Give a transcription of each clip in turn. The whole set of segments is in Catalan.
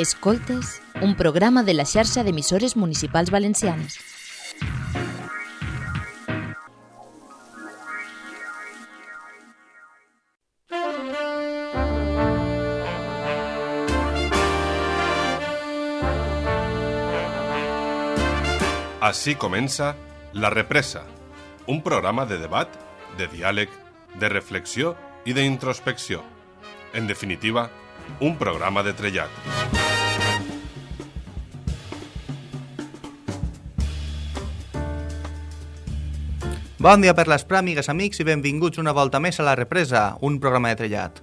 Escoltes, un programa de la xarxa d'emissores municipals valencianes. Així comença La Represa, un programa de debat, de diàleg, de reflexió i d'introspecció. En definitiva, un programa de trellat. Bon dia per l'Esprà, amigues, amics, i benvinguts una volta més a La Represa, un programa de trellat.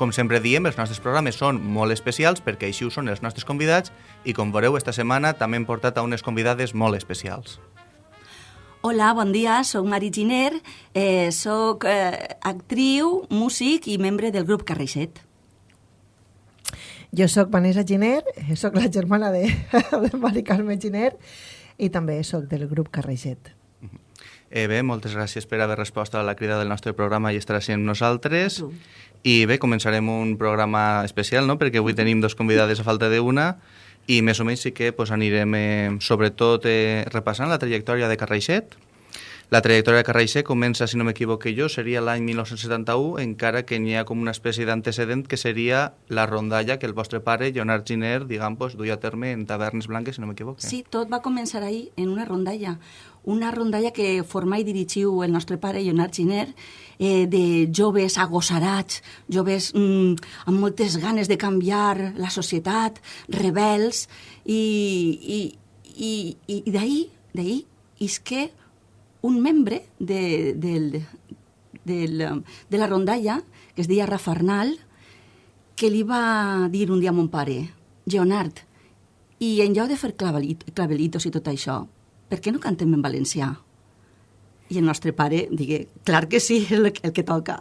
Com sempre diem, els nostres programes són molt especials perquè així ho són els nostres convidats i com veureu esta setmana també hem portat a unes convidades molt especials. Hola, bon dia, sóc Mari Giner, eh, sóc eh, actriu, músic i membre del grup Carreixet. Jo sóc Vanessa Giner, eh, sóc la germana de, de Mari Carme Giner i també sóc del grup Carreixet. Eh, bé, moltes gràcies per haver respost a la crida del nostre programa i estar així amb nosaltres. I bé, començarem un programa especial, no?, perquè avui tenim dos convidades a falta d'una i més o menys sí que pues, anirem, eh, sobretot, eh, repassant la trajectòria de Carreixet. La trajectòria de Carreixet comença, si no m'equivoque jo, seria l'any 1971, encara que n'hi ha com una espècie d'antecedent que seria la rondalla que el vostre pare, Leonard Giner, diguem, pues, duia a terme en Tavernes Blanques, si no m'equivoque. Sí, tot va començar ahir en una rondalla. Una rondalla que forma i dirigiu el nostre pare, Leonard Giner, eh, de joves agosarats, joves mm, amb moltes ganes de canviar la societat, rebels, i, i, i, i d'ahir, d'ahir, isque un membre de, del, del, de la rondalla, que es deia Rafa Arnal, que li va dir un dia a mon pare, Leonard, i en lloc de fer clavelit, clavelitos i tot això, per què no cantem en valencià? I el nostre pare digué, clar que sí, el, el que toca.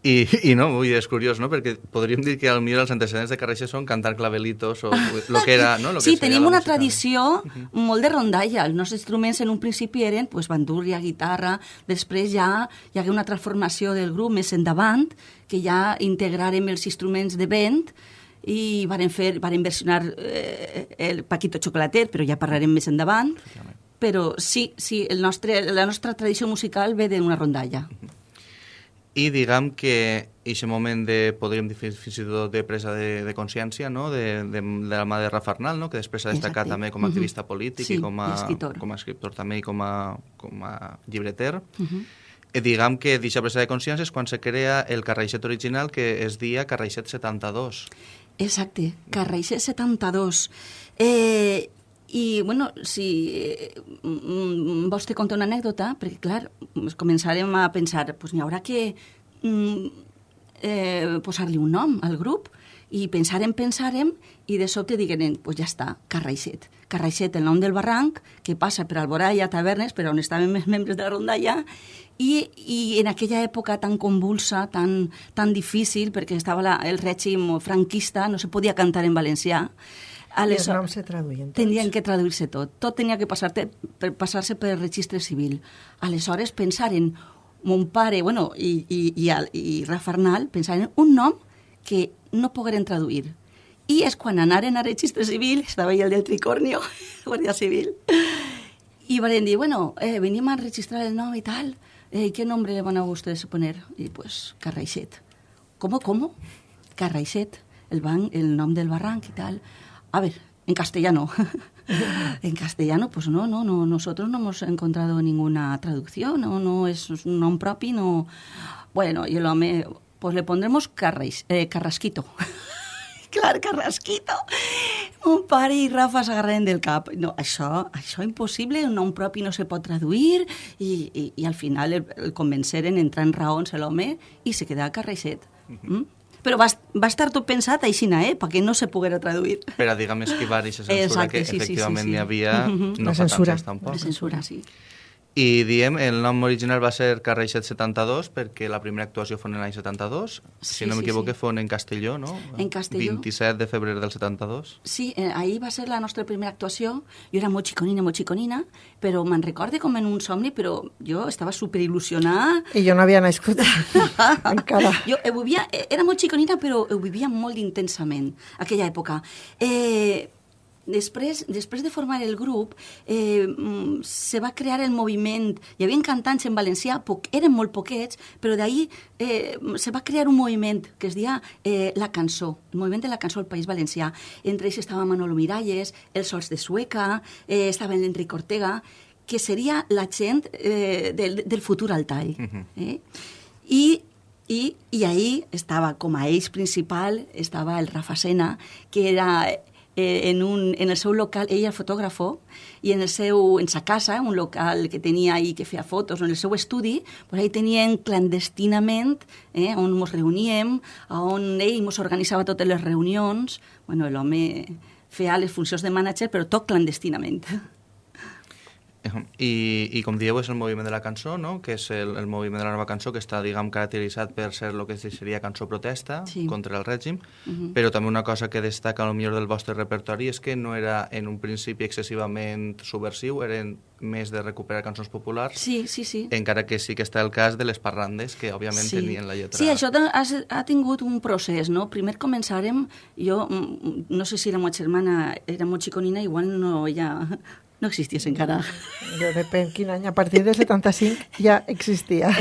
I, I no, vull dir, és curiós, no?, perquè podríem dir que al millor els antecedents de Carreixet són cantar clavelitos o lo que era, no? Lo que sí, tenim una música. tradició molt de rondalla. Els nostres instruments en un principi eren pues, bandúrria, guitarra, després ja hi hagué una transformació del grup més endavant, que ja integrarem els instruments de vent i varen, fer, varen versionar eh, el Paquito Chocolater, però ja parlarem més endavant. Però sí, sí, el nostre, la nostra tradició musical ve d'una rondalla. I diguem que aquest moment de, podríem dir fins i tot de presa de, de consciència, no?, de, de, de la mà de Rafa Arnal, no?, que després s'ha destacat Exacte. també com a Mhm. activista polític Sí, i com a, escriptor. com a escriptor també i com a, com a llibreter. Uh -huh. I diguem que d'aquesta presa de consciència és quan se crea el Carreixet original, que es dia Carreixet 72. Exacte, Carreixet 72. Eh, I, bueno, si mm, vols te contar una anècdota, perquè, clar, començarem a pensar, pues n'hi haurà que mm, eh, posar-li un nom al grup, i pensarem, pensarem, i de sobte digueren, pues ja està, Carreixet. Carreixet, el nom del barranc, que passa per Alboraya, Tavernes, per on estaven més membres de la rondalla, i, i en aquella època tan convulsa, tan, tan difícil, perquè estava la, el règim franquista, no se podia cantar en valencià, I els noms se traduïen tots. Tenien que traduir-se tot. Tot tenia que passar-se per, passar per registre civil. Aleshores, pensaren, mon pare, bueno, i, i, i, i Rafa Arnal, pensaren un nom que no pogueren traduir. I és quan anaren a registre civil, estava ahí el del tricornio, Guàrdia Civil, i van dir, bueno, eh, a registrar el nom i tal, eh, ¿qué nombre le van a ustedes poner? Y pues, Carraixet. ¿Cómo, cómo? Carraixet, el, ban, el nom del barranc y tal. A ver, en castellano. en castellano, pues no, no, no, nosotros no hemos encontrado ninguna traducción, no, no es un nom propi, no... Bueno, y el home, pues le pondremos Carraix, eh, Carrasquito. Clar, Carrasquito. Mon pare i Rafa s'agarren del cap. No, això, això impossible, un nom propi no se pot traduir i, i, i al final el, el convenceren, entrar en raons l'home i se queda Carreixet. Mm? Però va, va estar tot pensat aixina, eh? perquè no se poguera traduir. Per a, diguem, esquivar aquesta censura Exacte, que sí, sí, sí, efectivament sí. n'hi havia Mhm. no La censura. tampoc. De censura, sí. I diem, el nom original va ser Carreixet 72 perquè la primera actuació fon en l'any 72. Sí, si no sí, m'equivoque, sí. fon en Castelló, no? En Castelló. 27 de febrer del 72. Sí, eh, ahir va ser la nostra primera actuació. Jo era molt xiconina, molt xiconina, però me'n recorde com en un somni, però jo estava superil·lusionada. I jo no havia nascut encara. Jo ho vivia, eh, era molt xiconina, però ho vivia molt intensament, aquella època. Eh, després, després de formar el grup, eh, mm, se va crear el moviment. Hi havia cantants en valencià, poc, eren molt poquets, però d'ahir eh, se va crear un moviment que es deia eh, La Cançó, el moviment de la cançó al País Valencià. Entre ells estava Manolo Miralles, Els Sols de Sueca, eh, estava l'Enric Ortega, que seria la gent eh, del, del futur al tall. eh? I i, i ahir estava com a eix principal estava el Rafa Sena, que era eh, en, un, en el seu local, ell era fotògrafo, i en, el seu, en sa casa, un local que tenia ahí que feia fotos, en el seu estudi, pues ahí tenien clandestinament, eh, on ens reuníem, on ell ens organitzava totes les reunions. Bueno, l'home feia les funcions de mànager, però tot clandestinament. I, i com dieu, és el moviment de la cançó, no? que és el, el moviment de la nova cançó, que està, diguem, caracteritzat per ser el que seria cançó protesta Sí. contra el règim, però també una cosa que destaca el millor del vostre repertori és que no era en un principi excessivament subversiu, eren més de recuperar cançons populars, Sí, sí, sí. encara que sí que està el cas de les parrandes, que òbviament tenien la lletra... Sí, això ta- ha, ha tingut un procés, no? Primer començàrem, jo mm, no sé si la meva germana era molt xiconina, igual no, ja, no existís encara. Jo depèn quin any, a partir del 75 ja existia.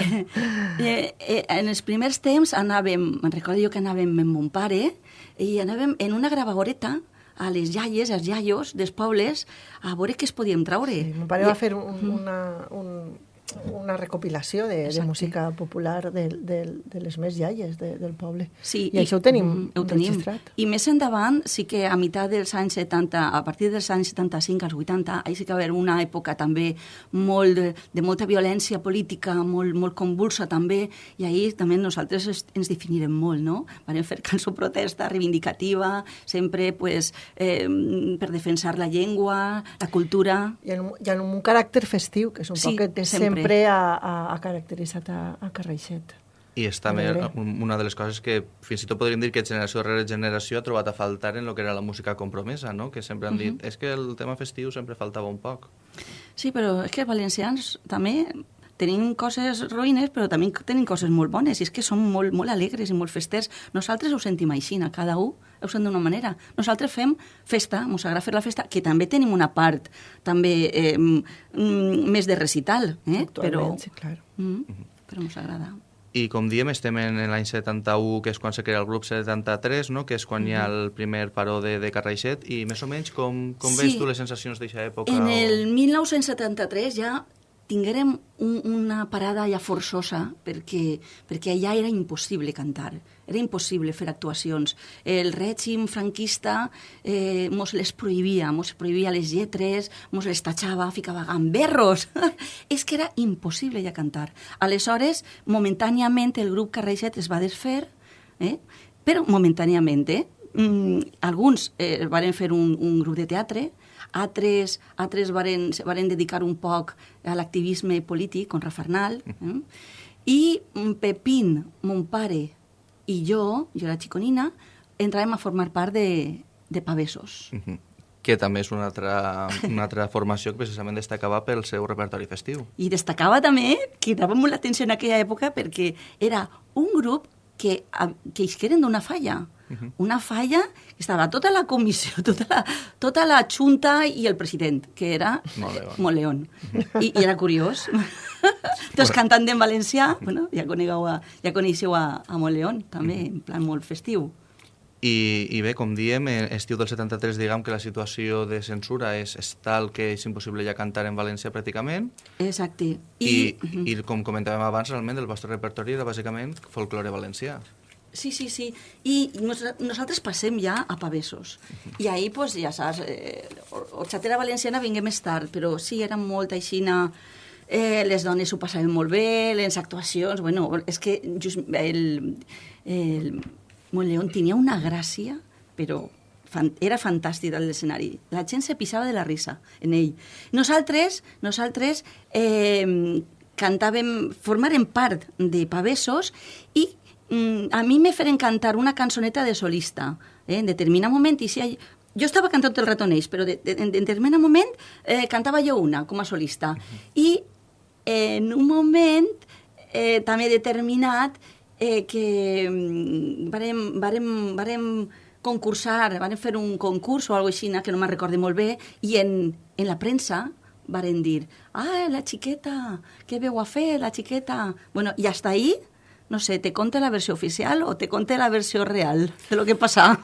Eh, eh, en els primers temps anàvem, me'n recordo jo que anàvem amb mon pare, i anàvem en una gravadoreta a les iaies, als iaios dels pobles, a veure què es podíem traure. Sí, mon pare I- va fer un, una, un, una recopilació de, de música popular de, de, de les més iaies de, del poble. Sí, I, això ho tenim mm, ho tenim. registrat. I més endavant, sí que a meitat dels anys 70, a partir dels anys 75 als 80, ahí sí que va haver una època també molt de, de molta violència política, molt, molt convulsa també, i ahir també nosaltres es, ens definirem molt, no? Vam fer cançó protesta reivindicativa, sempre pues, eh, per defensar la llengua, la cultura... I en, I en un caràcter festiu, que és un Sí, poc que té sempre. Sempre, ha, ha, ha caracteritzat a, a Carreixet. I és també una de les coses que fins i tot podríem dir que generació rere generació ha trobat a faltar en el que era la música compromesa, no? que sempre han dit, és que el tema festiu sempre faltava un poc. Sí, però és que els valencians també tenim coses ruïnes, però també tenim coses molt bones, i és que som molt, molt alegres i molt festers. Nosaltres ho sentim així, cada un ho sent d'una manera. Nosaltres fem festa, ens agrada fer la festa, que també tenim una part també eh, mm, més de recital, eh? però, Actualment, sí, clar. mm, però ens agrada. I com diem, estem en l'any 71, que és quan se crea el grup 73, no? que és quan hi ha el primer paró de, de Carraixet, i més o menys com, com Sí. veus tu les sensacions d'aquesta època? En o- el 1973 ja tinguérem un, una parada ja forçosa perquè, perquè allà era impossible cantar, era impossible fer actuacions. El règim franquista eh, mos les prohibia, mos prohibia les lletres, mos les tachava, ficava gamberros. És que era impossible ja cantar. Aleshores, momentàniament, el grup Carreixet es va desfer, eh? però momentàniament, eh? Mm, alguns eh, varen fer un, un grup de teatre, altres, altres varen, varen dedicar un poc a l'activisme polític, con Rafarnal, eh? i mm, Pepín, mon pare, i jo, jo era xiconina, entràvem a formar part de, de Pavessos. Mhm. que també és una altra, una altra formació que precisament destacava pel seu repertori festiu. I destacava també, cridava molt l'atenció en aquella època, perquè era un grup que, que isqueren d'una falla. Una falla que estava tota la comissió, tota la, tota la junta i el president, que era Moleón. Moleón. I, I era curiós. Tots cantant en valencià, bueno, ja conegueu a, ja coneixeu a, a Moleón, també, en plan molt festiu. I, I bé, com diem, en estiu del 73 diguem que la situació de censura és, és tal que és impossible ja cantar en València pràcticament Exacte. i, mhm. i, com comentàvem abans, realment el vostre repertori era bàsicament folklore valencià. Sí, sí, sí. I nos, nosaltres passem ja a Pavessos. I ahir, pues, ja saps, eh, Horxatera Valenciana vingué més tard, però sí, era molt aixina... Eh, les dones ho passaven molt bé, les actuacions... Bueno, és que just el, el Montleón tenia una gràcia, però fan, era fantàstic l'escenari. La gent se pisava de la risa en ell. Nosaltres, nosaltres eh, cantàvem, formàrem part de Pavessos i mm, a mi me feren cantar una cançoneta de solista. Eh? En determinat moment, i si jo estava cantant tot el rato en ells, però de, de, en determinat moment eh, cantava jo una com a solista. Uh -huh. I en un moment eh, també determinat eh, que mm, varem, varem, varem concursar, van fer un concurs o alguna cosa així, que no me'n recordo molt bé, i en, en la premsa varen dir, ah, la xiqueta, què veu a fer, la xiqueta? Bueno, i hasta ahí, no sé, te conte la versió oficial o te conte la versió real de lo que passa.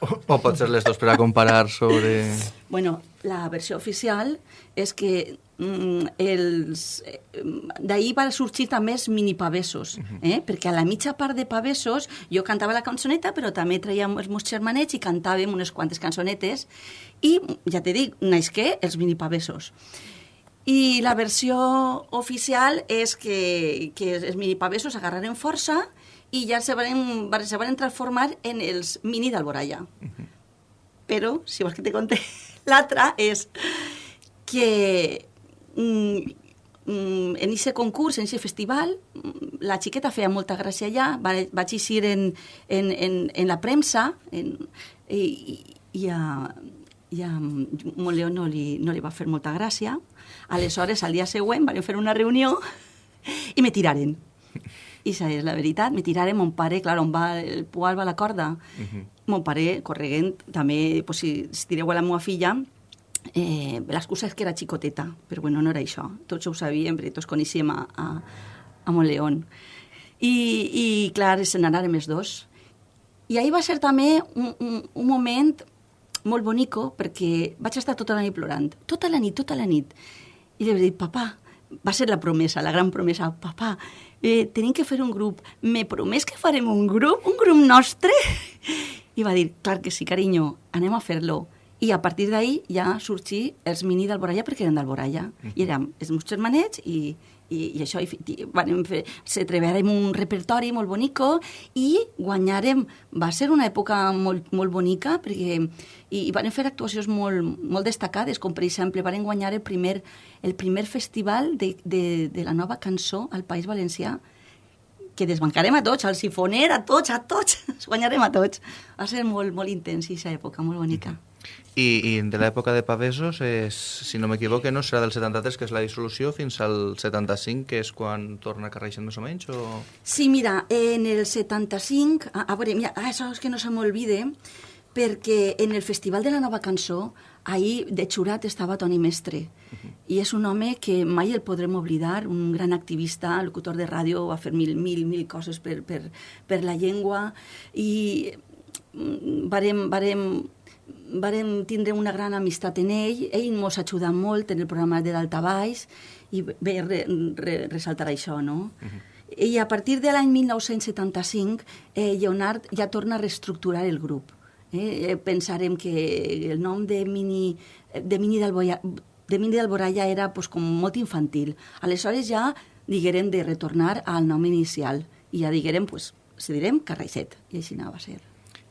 O, o pot ser les dos per a comparar sobre... Bueno, la versió oficial és que els... Eh, D'ahir va sorgir també els minipavessos, eh? perquè a la mitja part de pavessos jo cantava la cançoneta, però també traiem els meus germanets i cantàvem unes quantes cançonetes, i ja te dic, naixqué els minipavessos. I la versió oficial és que, que els minipavessos agarraren força i ja se van, se van transformar en els mini d'Alboraya. Uh -huh. Però, si vols que te conte, l'altra és que mm, mm, en aquest concurs, en aquest festival, mm, la xiqueta feia molta gràcia allà, va, vaig eixir en, en, en, en la premsa en, i, i a, i a Moleó no li, no li va fer molta gràcia. Aleshores, al dia següent, van fer una reunió i me tiraren. I és la veritat, me tiraren, mon pare, clar, on va el poal va la corda. Uh -huh. Mon pare, correguent, també, pues, si, si tireu a la meva filla, eh, l'excusa és que era xicoteta, però bueno, no era això. Tots ho sabíem, perquè tots coneixíem a, a, a Montleón. I, i clar, se n'anaren els dos. I ahir va ser també un, un, un moment molt bonico, perquè vaig estar tota la nit plorant. Tota la nit, tota la nit. I li vaig dir, papà, va ser la promesa, la gran promesa, papà, eh, tenim que fer un grup. Me promès que farem un grup, un grup nostre? I va dir, clar que sí, carinyo, anem a fer-lo. I a partir d'ahir ja sorgí els mini d'Alboralla perquè eren d'Alboralla. Mm -hmm. I érem els meus germanets i, i, i això, i, i vam fer, se treballarem un repertori molt bonico i guanyarem, va ser una època molt, molt bonica perquè i, i van fer actuacions molt, molt destacades, com per exemple van guanyar el primer, el primer festival de, de, de la nova cançó al País Valencià, que desbancarem a tots, al sifoner, a tots, a tots, guanyarem a tots. Va ser molt, molt intens, aquesta època, molt bonica. I, i de l'època de Pavesos, és, si no m'equivoque, no serà del 73, que és la dissolució, fins al 75, que és quan torna a carreixen més o menys? O... Sí, mira, en el 75, a, a veure, mira, ah, això és que no se m'olvide, perquè en el Festival de la Nova Cançó, ahir de xurat estava Toni Mestre, uh -huh. i és un home que mai el podrem oblidar, un gran activista, locutor de ràdio, va fer mil, mil, mil coses per, per, per la llengua, i mm, varem, varem, varem tindre una gran amistat en ell, ell ens ha ajudat molt en el programa de Daltabaix, i bé, re, re, ressaltar això, no? Uh -huh. I a partir de l'any 1975, eh, Lleonard ja torna a reestructurar el grup Eh, pensarem que el nom de Mini, de Mini d'Alboraya de Mini d'Alboraya era pues, com molt infantil. Aleshores ja diguérem de retornar al nom inicial i ja diguérem, pues, se direm Carraixet, i així anava a ser.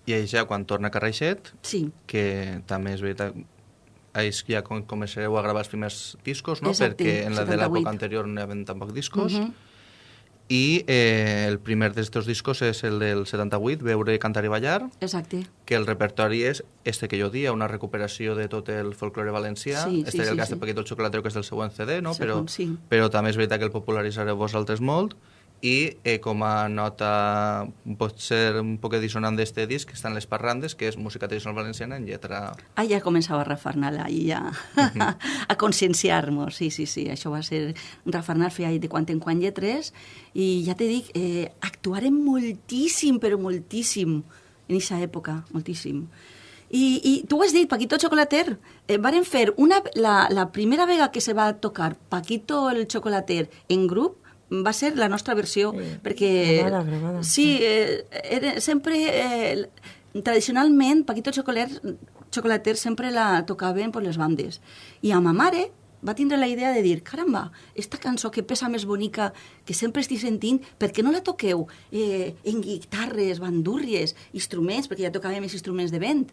I ja quan torna Carraixet, sí. que també és veritat, és ja començareu a gravar els primers discos, no? Exacte, perquè en la 78. de l'època anterior no hi havia tampoc discos. Uh -huh i eh, el primer d'estos discos és el del 78, Veure, Cantar i Ballar. Exacte. Que el repertori és este que jo dia, una recuperació de tot el folklore valencià. Sí, este sí, el sí, cas sí. de Paquito el Xocolatero, que és del següent CD, no? Segon, però, sí. però també és veritat que el popularitzareu vosaltres molt i eh, com a nota pot ser un poc dissonant d'este disc estan les parrandes, que és música tradicional valenciana en lletra... Ah, ja començava a refarnar i ja -huh. a conscienciar-nos, sí, sí, sí, això va ser refarnar feia de quan en quan lletres i ja te dic, eh, actuarem moltíssim, però moltíssim en aquesta època, moltíssim. I, i tu ho has dit, Paquito Chocolater, eh, varen fer una, la, la primera vegada que se va tocar Paquito el Chocolater en grup va ser la nostra versió, sí. perquè... Gravada, gravada. Sí, eh, era, sempre... Eh, tradicionalment, Paquito Chocoler, Chocolater sempre la tocaven per les bandes. I a ma mare va tindre la idea de dir, caramba, esta cançó que pesa més bonica, que sempre estic sentint, per què no la toqueu eh, en guitarres, bandúrries, instruments, perquè ja tocàvem els instruments de vent?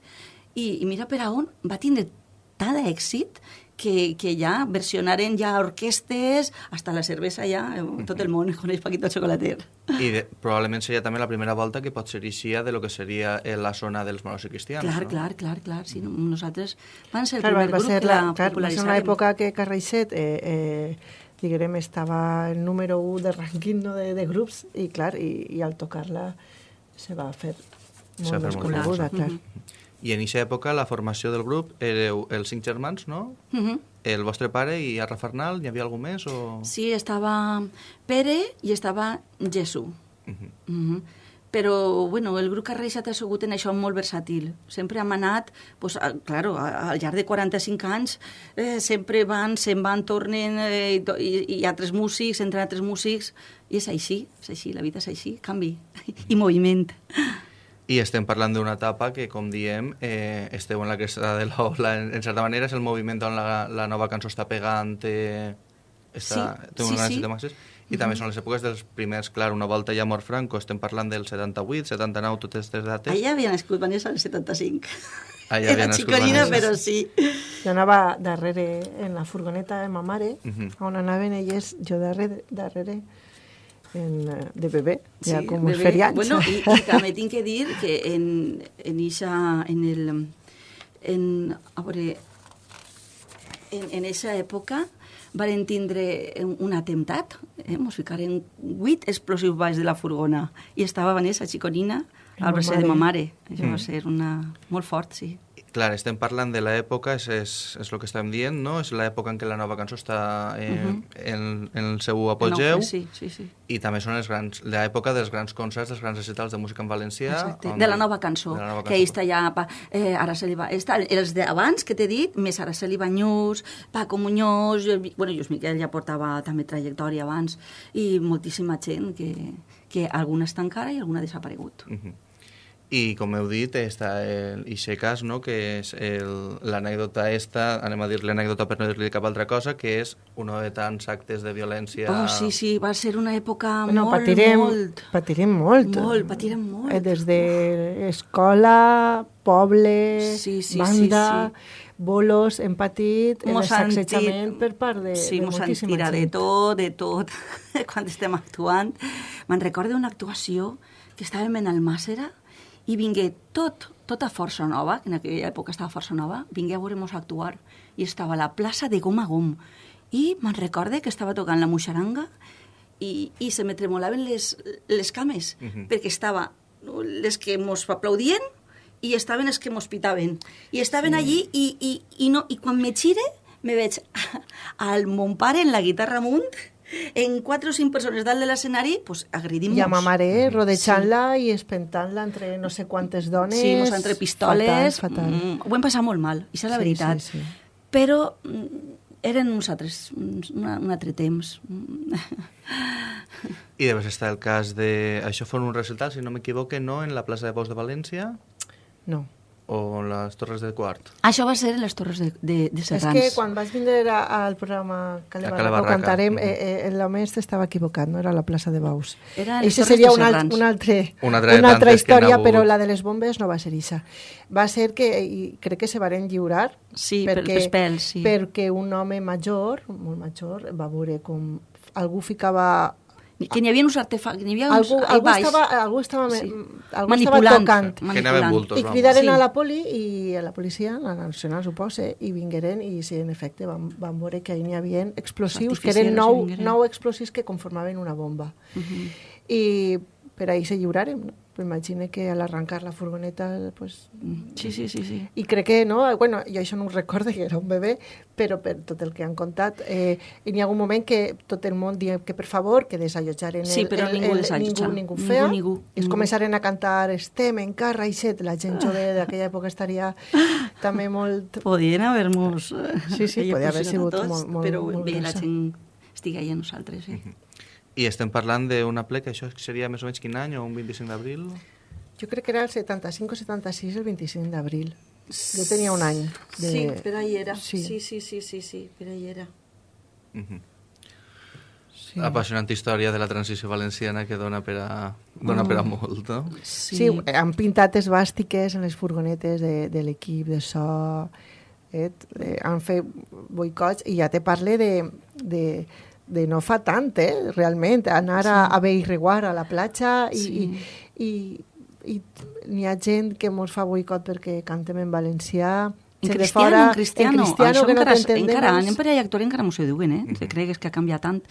i, i mira per a on va tindre tant d'èxit que, que ja versionaren ja orquestes, hasta la cervesa ja, eh, tot el món coneix Paquito Chocolater. I de, probablement seria també la primera volta que pot ser així de lo que seria eh, la zona dels moros i cristians. Clar, no? clar, clar, clar. Sí, nosaltres van ser el Clar, va, primer va grup ser que la, la clar, va ser una època que Carreixet eh, eh, diguem, estava el número 1 de rànquing no, de, de grups i clar, i, i al tocar-la se va fer molt més coneguda, clar. I en aquesta època la formació del grup éreu els cinc germans, no? Mhm. El vostre pare i Arra Farnal, hi havia algú més? O... Sí, estava Pere i estava Jesús. Mhm. Mhm. Però, bueno, el grup Carreixat ha sigut en això molt versàtil. Sempre hem anat, pues, a, claro, a- al llarg de 45 anys, eh, sempre van, se'n van, tornen, eh, i, i, i altres músics, entren altres músics, i és així, és així, la vida és així, canvi i moviment. I estem parlant d'una etapa que, com diem, eh, esteu en la cresta de l'ola. En, en certa manera és el moviment on la, la nova cançó està pegant, té, està, Sí, té un sí, gran sí. de masses. I també són les èpoques dels primers, clar, una volta ja mort Franco, estem parlant del 78, 79, totes aquestes dates. Allà havia nascut Vanessa al 75. Allà havia Era nascut xiconina, Vanessa. però sí. Jo anava darrere en la furgoneta de ma mare, Mhm. on anaven elles, jo darrere, darrere en, eh, de bebè, ja Sí, com bebé. els ferians. Bueno, i, i també tinc que dir que en, en ixa, en el, en, a veure, en, en eixa època varen tindre un, un atemptat, eh? mos ficaren vuit explosius baix de la furgona i estava Vanessa Chiconina Ma al bracer de ma mare. Això Mm. va ser una, molt fort, sí. Clar, estem parlant de l'època, és, és, és el que estàvem dient, no? És l'època en què la nova cançó està eh, Mhm. en, en el seu apogeu. No, sí, sí, sí. I també són els grans, l'època dels grans concerts, dels grans recitals de música en valencià. Exacte. De la nova cançó, de la nova que cançó. ahí està ja pa, eh, Araceli va, està, els d'abans que t'he dit, més Araceli Banyús, Paco Muñoz, jo, bueno, Lluís Miquel ja portava també trajectòria abans, i moltíssima gent que, que alguna està encara i alguna ha desaparegut. Mhm. I, com heu dit, està el ixe cas, no?, que és el- l'anècdota esta, anem a dir-li anècdota per no dir-li cap altra cosa, que és un de tants actes de violència... Oh, sí, sí, va ser una època Bueno, molt, patirem, molt... patirem molt. Molt, patirem molt. Eh, Des de escola, poble, Sí, sí, banda, sí, bolos, hem patit tit- per part de, sí, de mos han moltíssima tirat de gent. tot, de tot, quan estem actuant. Me'n recordo una actuació que estàvem en Almàssera i vingué tot, tota Força Nova, que en aquella època estava Força Nova, vingué a veure-mos actuar i estava a la plaça de gom a gom. I me'n recorde que estava tocant la muixaranga i, i se me tremolaven les, les cames, Mhm. perquè estava les que mos aplaudien i estaven els que mos pitaven. I estaven sí. allí i, i, i, no, i quan me gire me veig al mon pare en la guitarra amunt, en quatre o cinc persones dalt de l'escenari, pues, agredint-nos. I a ma mare rodejant-la i espentant-la entre no sé quantes dones. Sí, mos entre pistoles. Fatal, fatal. Mm, ho hem passat molt mal, això és la Sí, veritat. sí, sí. Però mm, eren uns altres, una, un altre temps. Mm. I després està el cas de... Això fos un recital, si no m'equivoque, no en la plaça de Pous de València No. O en les Torres de Quart. Això va ser en les Torres de, de, de És Serrans. que quan vaig vindre a- al programa Cale A Barraca, Cale ho cantarem, mhm. eh, eh, l'home estava equivocat, no era la plaça de Baus. Era a les Eixa Torres seria un, alt, un altre, Una altra una altra història, hagut. però la de les bombes no va ser ixa. Va ser que, i crec que se varen lliurar, Sí, per- pels pèls, sí. perquè un home major, molt major, va veure com algú ficava Que n'hi havia uns artefactes, que n'hi havia uns algú, al algú, baix. estava, algú estava, Sí. algú estava Manipulant. tocant. Que anaven bultos, I cridaren Sí. a la poli i a la policia, a la nacional, supose, i vingueren i sí, en efecte van, van veure que n'hi havia explosius, que eren nou, nou explosius que conformaven una bomba. Uh -huh. I per ahí se lliuraren, no? Però imagine que al arrancar la furgoneta, pues... Sí, sí, sí, sí. I crec que, no, bueno, jo això no ho recordo, que era un bebè, però per tot el que han contat, eh, i n'hi ha un moment que tot el món dia que per favor, que desallotjaren el, Sí, però el, ningú el, desallotja. ningú, ningú Ningú, feia, ningú, i es ningú. començaren a cantar estem en carra i set, la gent jove d'aquella època estaria també molt... Podien haver-nos... Sí, sí, eh, podia haver sigut tots, molt- molt- Però molt bé, la gent estigui allà a nosaltres, sí. I estem parlant d'una ple que això seria més o menys quin any, o un 25 d'abril? Jo crec que era el 75 o 76, el 25 d'abril. Jo tenia un any. De... Sí, per ahí era. Sí. Sí, sí, sí, sí, sí, per ahí era. Mhm. Sí. apassionant història de la transició valenciana que dona per a, dona per a Mm. molt, no? Sí. sí, han pintat esbàstiques en les furgonetes de, de l'equip de so, eh? eh, han fet boicots, i ja te parle de, de, de no fa tant, eh? realment, anar a, a Beirreguar, a la platja, i, Sí. i, i, i n'hi ha gent que mos fa boicot perquè cantem en valencià, En cristiano, fora, en cristiano, en cristiano això que no encara, t'entendemos. encara, anem per allà actor encara m'ho ho diuen, eh? Se cregues que ha canviat tant.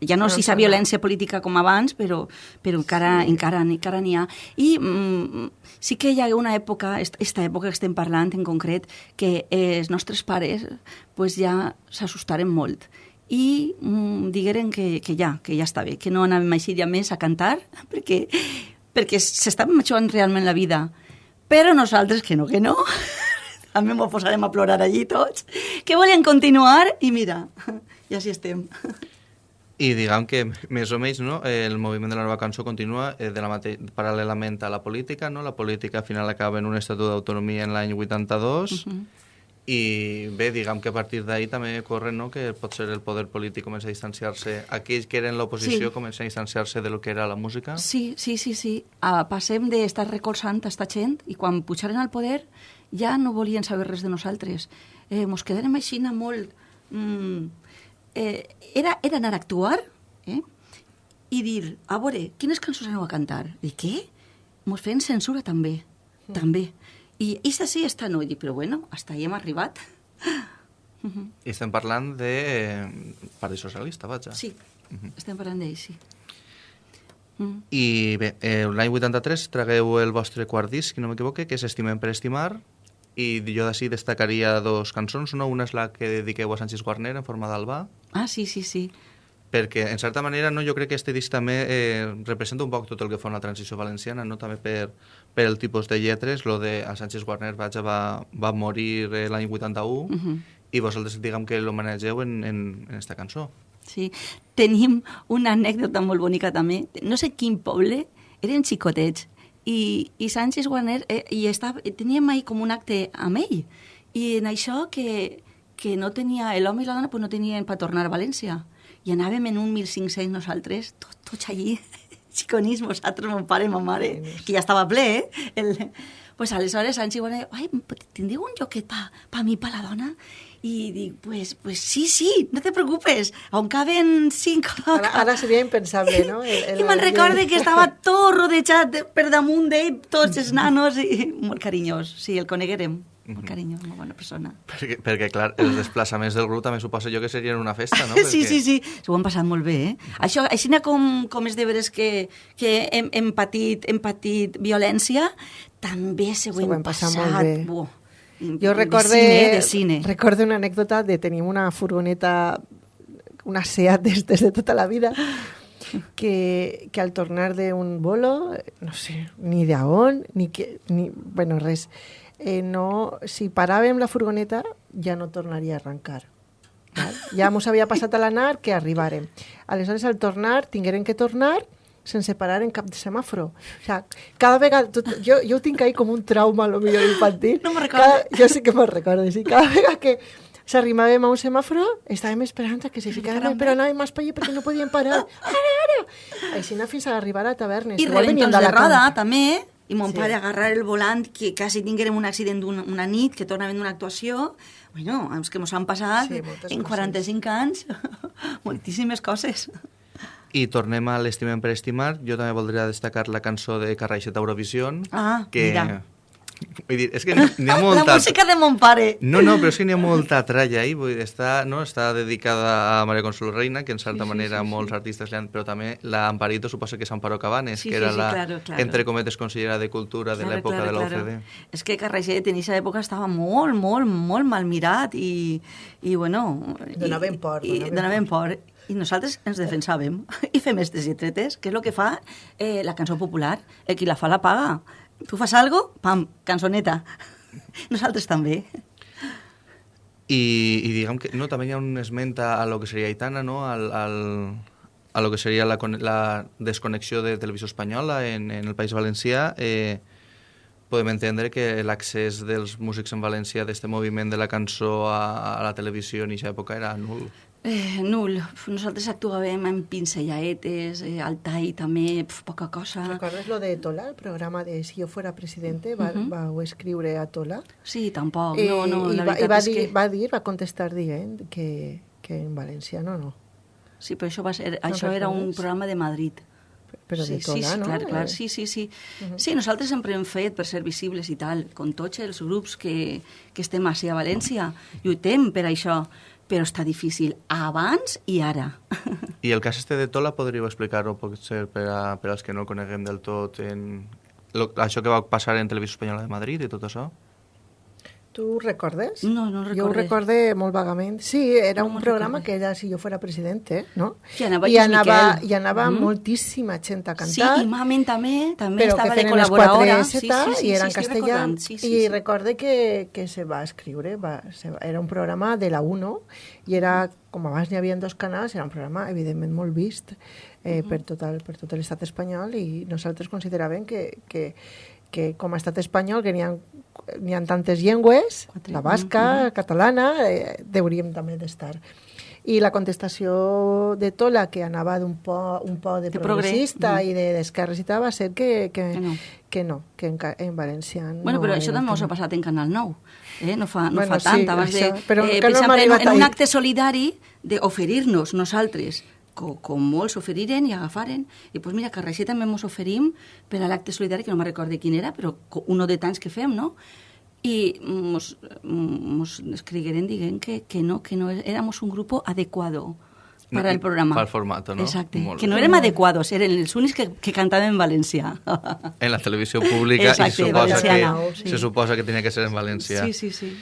Ja no No, si sa sembla. violència política com abans, però, però encara, encara, encara n'hi ha. I mm, sí que hi ha una època, est- esta època que estem parlant en concret, que eh, els nostres pares pues, ja s'assustaren molt i mm, digueren que, que ja, que ja està bé, que no anàvem així ja més a cantar, perquè, perquè s'estaven jugant realment la vida. Però nosaltres, que no, que no, també m'ho posarem a plorar allí tots, que volien continuar i mira, ja sí estem. I diguem que, més o menys, no, el moviment de la nova cançó continua eh, de la mate paral·lelament a la política. No? La política al final acaba en un estatut d'autonomia en l'any 82 Mhm. I bé, diguem que a partir d'ahir també corre no, que potser el poder polític comença a distanciar-se, aquells que eren l'oposició Sí. comencen a distanciar-se de lo que era la música. Sí, sí, sí, sí. Uh, passem d'estar recolzant a esta gent i quan pujaren al poder ja no volien saber res de nosaltres. Eh, mos quedarem així molt... Mm, eh, era, era anar a actuar eh? i dir, a veure, quines cançons aneu a cantar? I què? Mos feien censura també, Mm. també. I esta sí, esta no. I dic, però bueno, hasta ahí hem arribat. I estem parlant de eh, Partit Socialista, vaja. Sí, estem parlant d'ell, sí. Mm. I bé, eh, l'any 83 tragueu el vostre quart disc, si no m'equivoque, que és Estimem per estimar, i jo d'ací destacaria dos cançons, no? Una és la que dediqueu a Sánchez Guarner en forma d'alba, Ah, sí, sí, sí. Perquè en certa manera no, jo crec que este disc també eh, representa un poc tot el que fa una transició valenciana, no? també per, per el tipus de lletres, lo de a Sánchez Guarner vaja, va, va morir eh, l'any 81 Mhm. i vosaltres diguem que l'homenatgeu en, en, en esta cançó. Sí, tenim una anècdota molt bonica també. No sé quin poble, eren xicotets, i, i Sánchez Guarner, eh, i estava, teníem ahí com un acte amb ell, i en això que, que no tenia, l'home i la dona pues no tenien per tornar a València, i anàvem en un 1500 nosaltres, tot, tots allí, xiconís, vosaltres, mon pare ma mare, que ja estava ple, eh? El, pues aleshores Sánchez Guarner, ai, tindríeu un lloquet pa, pa mi, pa la dona? I dic, pues, pues sí, sí, no te preocupes, on caben cinc... Ara, ara seria impensable, no? El, el, I me'n recorde que estava tot rodejat de- per damunt d'ell, tots els nanos, i molt carinyós. Sí, el coneguerem. Molt carinyós, molt bona persona. Perquè, perquè clar, els desplaçaments del grup també suposo jo que serien una festa, no? Sí, Perquè... sí, sí, s'ho han passat molt bé, eh? Això, així com, com és de veres que, que hem, hem, patit, hem patit violència, també s'ho hem hem passat passat. molt bé. Buah, Jo recorde, De cine, de cine. recorde una anècdota de tenir una furgoneta, una SEAT des, des de tota la vida, que, que al tornar d'un bolo, no sé, ni de on, ni que, ni, bueno, res, eh, no, si paràvem la furgoneta ja no tornaria a arrencar. Val? Ja mos havia passat a l'anar que arribàrem. Aleshores, al tornar, tingueren que tornar sense parar en cap de semàforo. O sea, cada vegada... Tot, jo, jo ho tinc ahí com un trauma, lo millor infantil. No me'n recordo. Cada, jo sí que me'n recordo, sí. Cada vegada que s'arrimàvem a un semàforo, estàvem esperant que se ficaran, però anàvem més per allà perquè no podíem parar. Ara, ara! Així anar fins a arribar a tavernes. I reventons de Alacant. roda, també. I mon Sí. pare agarrar el volant, que quasi tinguérem un accident una, una nit, que tornaven d'una actuació. Bueno, és que mos han passat Sí, en coses. 45 anys moltíssimes coses. I tornem a l'Estimem per estimar. Jo també voldria destacar la cançó de Carraixet Eurovision. Ah, que... mira. Vull dir, és que n'hi ha molta... La música de mon pare. No, no, però és que n'hi ha molta tralla ahí. Vull dir, està, no, està dedicada a Maria Consuelo Reina, que en certa Sí, sí, manera sí, sí. molts artistes li han... Però també la Amparito suposa que és Amparo Cabanes, Sí, que sí, era sí, la, claro, claro. entre cometes, consellera de Cultura de l'època de l'OCDE. És que Carraixet en aquesta època estava molt, molt, molt mal mirat i, i bueno... i- Donaven por, I, donaven donaven por. I nosaltres ens defensàvem i fem aquestes lletretes, que és el que fa eh, la cançó popular. El qui la fa la paga. Tu fas algo, pam, cançoneta. Nosaltres també. I, i diguem que no, també hi ha un esmenta a lo que seria Aitana, no? al, al, a lo que seria la, la desconnexió de televisió espanyola en, en el País Valencià. Eh, podem entendre que l'accés dels músics en València d'este moviment de la cançó a, a la televisió en aquesta època era nul. Eh, nul. Nosaltres actuàvem en pincellaetes, eh, al tall també, pf, poca cosa. ¿Recordes lo de Tola, el programa de Si yo fuera presidente? Va, Mhm. Vau escriure a Tola. Sí, tampoc. no, no, i, la va, i va, és dir, que... va dir, va contestar dient que, que en valenciano no. Sí, però això, va ser, això era un programa de Madrid. Però sí, de Tola, sí, sí, no? clar, clar, Eh, sí, sí, sí. Sí, nosaltres sempre hem fet per ser visibles i tal, com tots els grups que, que estem així a València. Lluitem per això, però està difícil abans i ara. I el cas este de Tola podríeu explicar-ho potser per, a, per als que no el coneguem del tot en... Lo, això que va passar en Televisió Espanyola de Madrid i tot això? Tu recordes? No, no Jo ho recorde. recorde molt vagament. Sí, era No un programa recorde. que era Si jo fuera presidente, no? I anava I anava, i anava Mhm. moltíssima gent a Sí, cantar. i Mamen també, també però que estava de feien les col·laboradora. 4 S i era en sí, castellà. Sí, sí, I sí. recorde que, que se va escriure, va, se va, era un programa de la 1 i era, com abans n'hi havia dos canals, era un programa evidentment molt vist eh, per, tot el, per tot l'estat espanyol i nosaltres consideràvem que, que, que com a estat espanyol que n'hi ha, n'hi ha tantes llengües, Quatre. la basca, catalana, eh, hauríem també d'estar. I la contestació de Tola, que anava d'un po, un po de, De progre. progressista Mm. i de d'esquerres i tal, va ser que, que, Que no. que no, que en, en valencià Bueno, no però això també us ha passat en Canal 9, eh? no fa, no Bueno, fa tant, sí, abans això, de... però eh, per exemple, en, en un acte solidari d'oferir-nos nosaltres, com, com molts oferiren i agafaren, i doncs mira, que a Reixer també ens oferim per a l'acte solidari, que no me recorde quin era, però uno de tants que fem, no? I mos, mos escrigueren dient que, que no, que no éramos un grupo adecuado para el programa. Pel formato, no? Exacte, Molt que no érem adequados, eren els únics que, que cantaven en valencià. En la televisió pública Exacte, i suposa que, sí. se suposa que tenia que ser en valencià. Sí, sí, sí.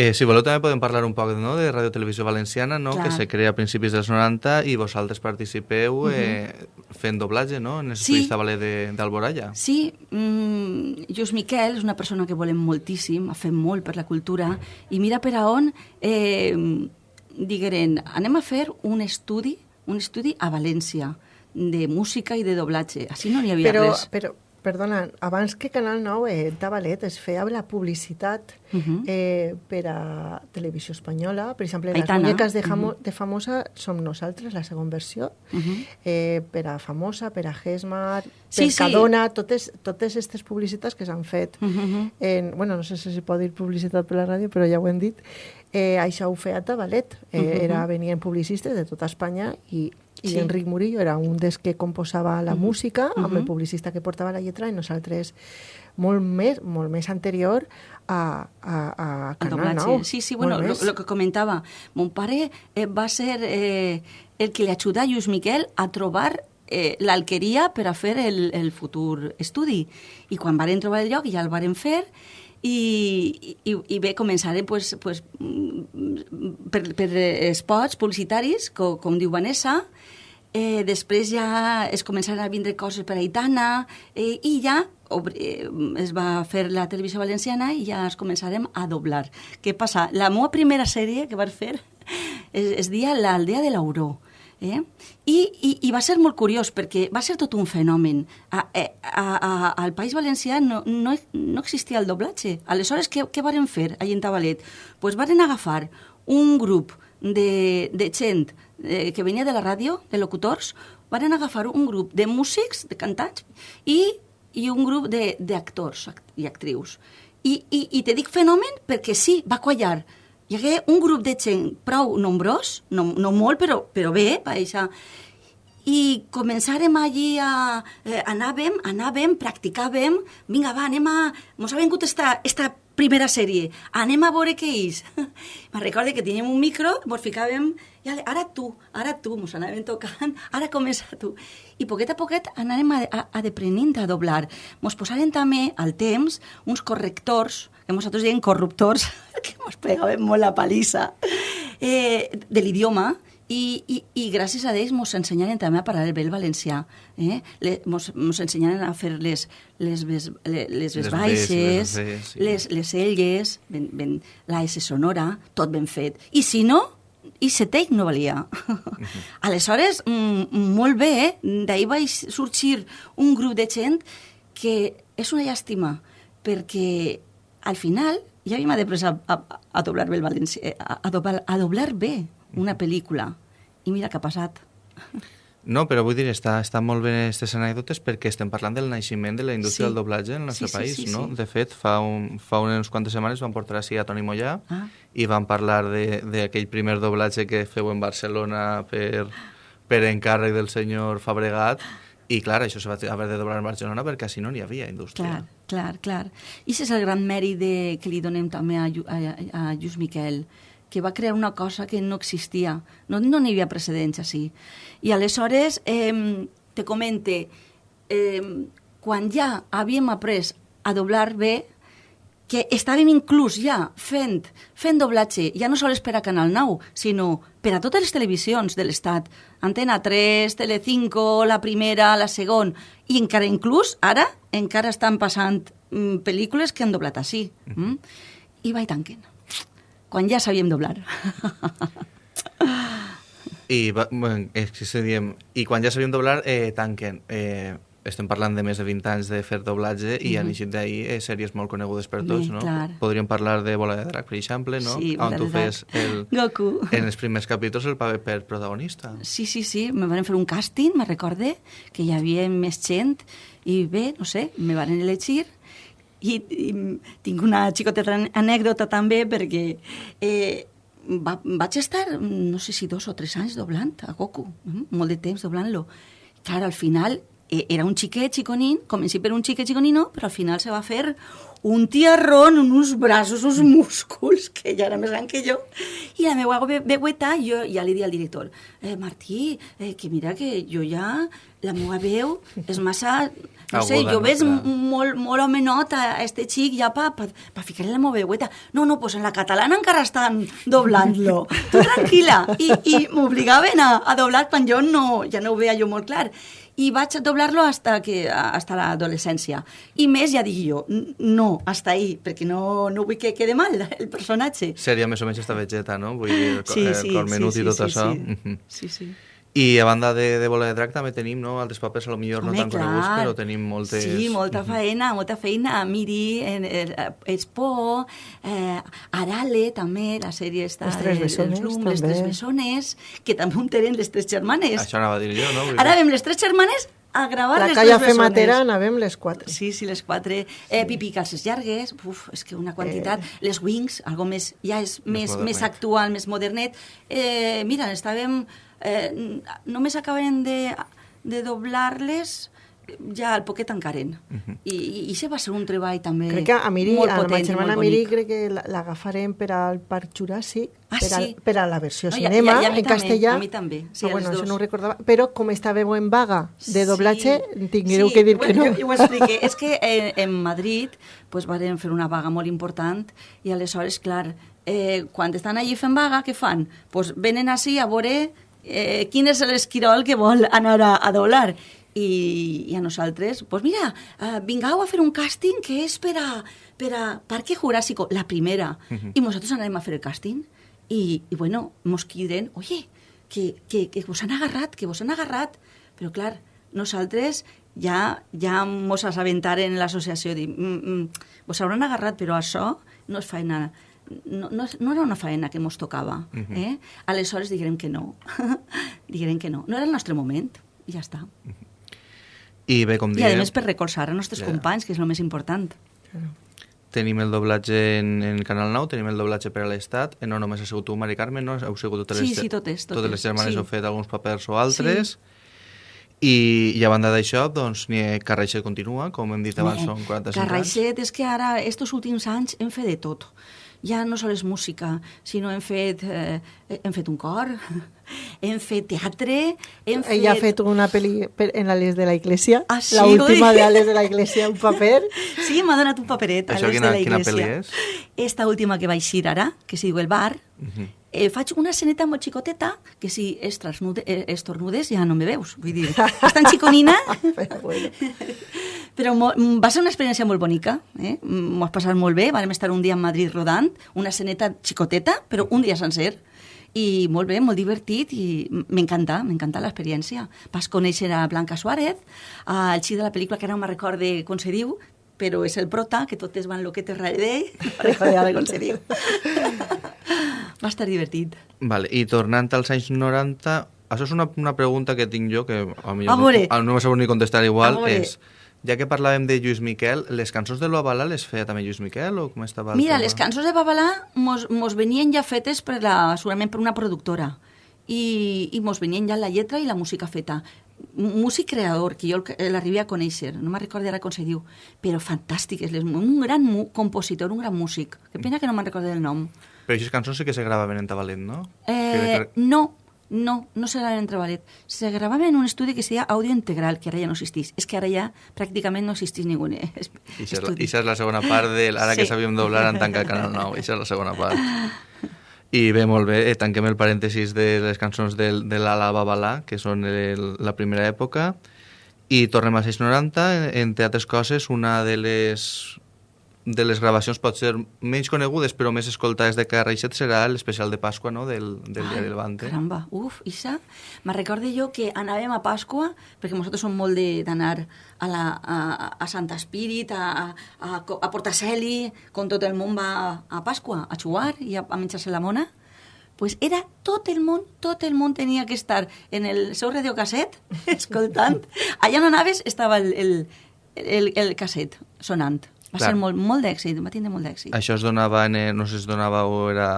Eh, si voleu també podem parlar un poc no, de Radio Televisió Valenciana, no, Clar. que se crea a principis dels 90 i vosaltres participeu eh, fent doblatge no, en el Sí. de- d'Alboraya. Sí, mm, Lluís Miquel és una persona que volem moltíssim, ha fet molt per la cultura, i mira per a on eh, digueren, anem a fer un estudi, un estudi a València, de música i de doblatge. Així no n'hi havia Però, res. però, perdona, abans que Canal 9, eh, Tabalet es feia la publicitat Mhm. eh, per a Televisió Espanyola. Per exemple, Aitana. les muñeques de, Jamo, de Famosa som nosaltres, la segona versió. Mhm. eh, per a Famosa, per a Gesmar, Sí, per sí. Cadona, totes, totes aquestes publicitats que s'han fet. Mhm. En, bueno, no sé si es pot dir publicitat per la ràdio, però ja ho hem dit. Eh, això ho feia Tabalet. Eh, Mhm. era, venien publicistes de tota Espanya i, i Sí. Enric Murillo era un dels que composava la música amb el Mhm. publicista que portava la lletra i nosaltres molt més, molt més anterior a, a, a El Canal doblatge. 9. Sí, sí, bueno, lo, lo que comentava. Mon pare eh, va ser eh, el que li ajuda a Lluís Miquel a trobar eh, l'alqueria per a fer el, el futur estudi. I quan varen trobar el lloc ja el varen fer i, i, i bé, començarem pues, pues, mm, per, per spots publicitaris, com, com diu Vanessa, Eh, després ja es començaran a vindre coses per a Aitana eh, i ja eh, es va fer la televisió valenciana i ja es començarem a doblar. Què passa? La meva primera sèrie que vaig fer es, es dia L'aldea de l'Auró. Eh? I, i, I va ser molt curiós perquè va ser tot un fenomen. A, eh, a, a, al País Valencià no, no, no existia el doblatge. Aleshores, què, què varen fer allà en Tabalet? Pues varen agafar un grup de, de gent eh, que venia de la ràdio, de locutors, van agafar un grup de músics, de cantants, i, i un grup d'actors act i actrius. I, i, I te dic fenomen perquè sí, va quallar. Hi hagué un grup de gent prou nombrós, no, no molt, però, però bé, va deixar i començàrem allí a... Eh, anàvem, anàvem, practicàvem, vinga, va, anem a... Mos ha vingut esta, esta primera sèrie, anem a veure què és. Me recorde que teníem un micro, mos ficàvem, i ara tu, ara tu, mos anàvem tocant, ara comença tu. I poquet a poquet anàrem a, a, a deprenent a doblar. Mos posaren també al temps uns correctors, que nosaltres diem corruptors, que mos pegaven molt la palissa, eh, de l'idioma, i, i, i gràcies a ells ens ensenyaren també a parlar bé el valencià. Eh? Mos ensenyaren a fer les, les, les, les, Les baixes, les les, les elles, ben, ben, la S sonora, tot ben fet. I si no, i setec no valia. Aleshores, mm, molt bé, eh? d'ahir va sorgir un grup de gent que és una llàstima, perquè al final ja havíem de a, a, a doblar bé el valencià, a, a, doblar, a doblar bé, una pel·lícula. I mira què ha passat. No, però vull dir, està, està molt bé aquestes anècdotes perquè estem parlant del naixement de la indústria Sí. del doblatge en el nostre Sí, sí, país, sí, no? sí. De fet, fa, un, fa unes quantes setmanes van portar així a Toni Mollà Ah. i van parlar de- d'aquell primer doblatge que feu en Barcelona per, per encàrrec del senyor Fabregat i, clar, això se va haver de doblar en Barcelona perquè així no n'hi havia indústria. Clar, clar, clar. I és el gran mèrit de, que li donem també a, a, a Lluís Miquel, que va crear una cosa que no existia. No no n'hi havia precedents així. I aleshores, eh, te comente, eh, quan ja havíem après a doblar bé, que estàvem inclús ja fent, fent doblatge, ja no sols per a Canal 9, sinó per a totes les televisions de l'Estat. Antena 3, Telecinco, la primera, la segona, i encara inclús, ara, encara estan passant mm, pel·lícules que han doblat així. Mm? I va tanquen. Quan ja sabíem doblar. I, va, bueno, és que diem, I quan ja sabíem doblar, eh, tanquen. Eh, estem parlant de més de 20 anys de fer doblatge i han eixit d'ahir eh, sèries molt conegudes per tots, Bé, no? clar. Podríem parlar de Bola de Drac, per exemple, no? Sí, On tu fes el, Goku. en els primers capítols el paper per protagonista. Sí, sí, sí, me van fer un càsting, me recorde, que hi havia més gent, i bé, no sé, me van elegir, i, i tinc una xicoteta anècdota també, perquè eh, va, vaig estar, no sé si dos o tres anys doblant a Goku, mm, molt de temps doblant-lo. Clar, al final era un xiquet xiconín, comenci per un xiquet xiconino, però al final se va fer un tiarrón, uns braços, uns músculs, que ja era més gran que jo. I la meva ve- veueta, jo ja li di al director, eh, Martí, eh, que mira que jo ja, la meva veu és massa... No sé, Aguda, jo no? Clar. molt, molt homenot a este xic ja pa, pa, pa ficar-li la meva veueta. No, no, pues en la catalana encara estan doblant-lo. Tu tranquil·la. I, i m'obligaven a, a doblar quan jo no, ja no ho veia jo molt clar. I vaig doblar-lo hasta, que, hasta l'adolescència. I més, ja dic jo, no, hasta ahí, perquè no, no vull que quede mal el personatge. Seria més o menys esta vegeta, no? Vull dir, el, Sí, el sí, cor menut sí, i tot sí, això. sí. Mhm. Sí, sí. I a banda de, de Bola de Drac també tenim, no? Altres papers a lo millor no Home, tan coneguts, clar. però tenim moltes... Sí, molta faena, molta feina. Miri, en, en, Expo, eh, Arale, també, la sèrie està... Les tres de- bessones, dels Lum, Les també. tres bessones, que també un tenen les tres germanes. Això anava a dir jo, no? Vull Ara vam les tres germanes a gravar La les calla tres bessones. fematera anàvem les quatre. Sí, sí, les quatre. Eh, pipi calces llargues, uf, és que una quantitat. Les wings, algo més, ja és Més més, més, actual, més modernet. Eh, mira, estàvem... Eh, només acabarem de, de doblar-les ja al poquet encaren. I, i, I se va ser un treball també Crec que a Miri, molt a la potent meva i germana Miri, crec que la- l'agafarem per al Parc Juràssic, Ah, per, a, sí? per a la versió No, a- cinema, i a- i a mi en també, castellà. a mi també, sí, Ah, a bueno, les això dos. no ho recordava. Però com estàveu en vaga de doblatge, Sí. tingueu Sí, que dir que bueno, no. Jo, jo ho expliqué. És que eh, en Madrid pues, varen fer una vaga molt important i aleshores, clar, eh, quan estan allí fent vaga, què fan? Pues venen així a veure eh, quin és l'esquirol que vol anar a, a doblar. I, i a nosaltres, pues mira, eh, vingau a fer un càsting que és per a, per a Parque Jurásico, la primera. I nosaltres anarem a fer el càsting i, i bueno, mos criden, oye, que, que, que vos han agarrat, que vos han agarrat. Però clar, nosaltres ja, ja mos assabentaren l'associació, dir, mm, mm, vos hauran agarrat, però això no és feina no, no, no era una feina que mos tocava. eh? Aleshores diguem que no. diguem que no. No era el nostre moment. I ja està. I bé, com I a diem, més per recolzar a nostres Ja. companys, que és el més important. tenim el doblatge en, en Canal 9, tenim el doblatge per a l'Estat, eh, no només ha sigut tu, Mari Carmen, no? Heu sigut totes Sí, les, sí, totes, totes, totes les germanes sí. heu fet alguns papers o altres. I, I a banda d'això, doncs, ni Carraixa continua, com hem dit abans, Bé, són 45 anys. Carraixet és que ara, estos últims anys, hem fet de tot. Ja no sols música, sinó hem fet, eh, hem fet un cor, hem fet teatre, hem fet... Ella ha fet una pel·li per- en l'Ales de la Iglesia, Ah, sí, la última oi? de Ales de la Iglesia, un paper. Sí, m'ha donat un paperet a Això les quina- de la quina iglesia. pel·li és? Esta última que va eixir ara, que se diu El bar, eh, faig una esceneta molt xicoteta, que si estornude, eh, estornudes ja no me veus. Vull dir, és tan xiconina, Però bueno. però mo, va ser una experiència molt bonica. Eh? M'ho has passat molt bé, vam estar un dia a Madrid rodant, una esceneta xicoteta, però un dia sencer. I molt bé, molt divertit i m'encanta, m'encanta l'experiència. Vas conèixer a Blanca Suárez, al xic de la pel·lícula que ara no me recorde com se diu, però és el prota, que totes van lo que te darrere d'ell, ara com se diu. Va estar divertit. Vale, i tornant als anys 90, això és una, una pregunta que tinc jo, que a mi no, no m'ho sabut ni contestar igual, és, ja que parlàvem de Lluís Miquel, les cançons de l'Ovalà les feia també Lluís Miquel o com estava Mira, tema? les cançons de Babalà mos, mos venien ja fetes per la, segurament per una productora i, i mos venien ja la lletra i la música feta. Músic creador, que jo el- l'arribi a conèixer, no me'n recordo ara com se diu, però fantàstiques, les, un gran compositor, un gran músic. Que pena que no me'n recordo del nom. Però aquestes cançons sí que se gravaven en Tabalet, no? Eh, Que- no, no, no se graven en Treballet. Se grabava en un estudi que se deia Audio Integral, que ara ja no existís. És que ara ja pràcticament no existís ningú eh, I això és, la, això és la segona part de ara que Sí. sabíem doblar en tancar Canal 9. Això és la segona part. I bé, molt bé, eh, tanquem el parèntesis de les cançons del, de l'Ala Babalà, que són el, la primera època, i tornem als 690, entre altres coses, una de les de les gravacions pot ser menys conegudes però més escoltades de Carraixet serà l'especial de Pasqua no? del, del diari Levante. Caramba, uf, Isa, me recorde jo que anàvem a Pasqua, perquè nosaltres som molt de- d'anar a, la, a, a Santa Espírit, a, a, a Portaceli, com tot el món va a, a Pasqua, a xugar i a, a menjar-se la mona, pues era tot el món, tot el món tenia que estar en el seu radiocasset, escoltant. Allà on anaves estava el, el, el, el casset sonant. Va Clar. ser molt, molt d'èxit, va tindre molt d'èxit. Això es donava, en, no sé si es donava o era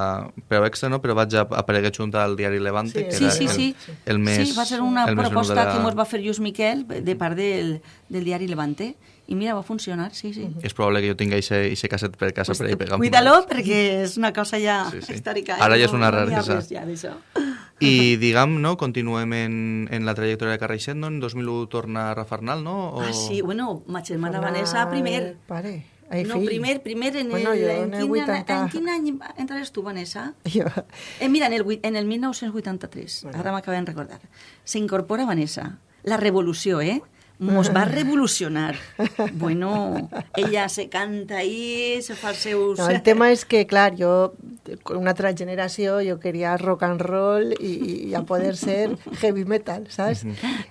preu extra, no? però vaig a apareguer junt al diari Levante, Sí, que Sí, era sí, el, sí. el més... sí, va ser una el proposta la- que ens va fer Lluís Miquel de part del, del diari Levante. I mira, va funcionar, sí, sí. És probable que jo tingui aquest casset per casa per ahí pegar Cuida-lo perquè és una cosa ja Sí, sí. històrica. Ara ja és una res Ja d'això. I, diguem, no, continuem en, en la trajectòria de Carraixet, no? En 2001 torna Rafa Arnal, no? O... Ah, sí, bueno, ma germana Tornar Vanessa primer. Pare. Ai, no, fill. primer, primer en, Bueno, el, en, en el quin, 80. en quin any entrares tu, Vanessa? Jo, Eh, mira, en el, en el 1983, Bueno. ara m'acabem de recordar, s'incorpora Vanessa. La revolució, eh? Mos va revolucionar. Bueno, ella se canta ahí, se fa els seus... no, el tema és que, clar, jo, con una altra generació, jo queria rock and roll i, i a poder ser heavy metal, saps?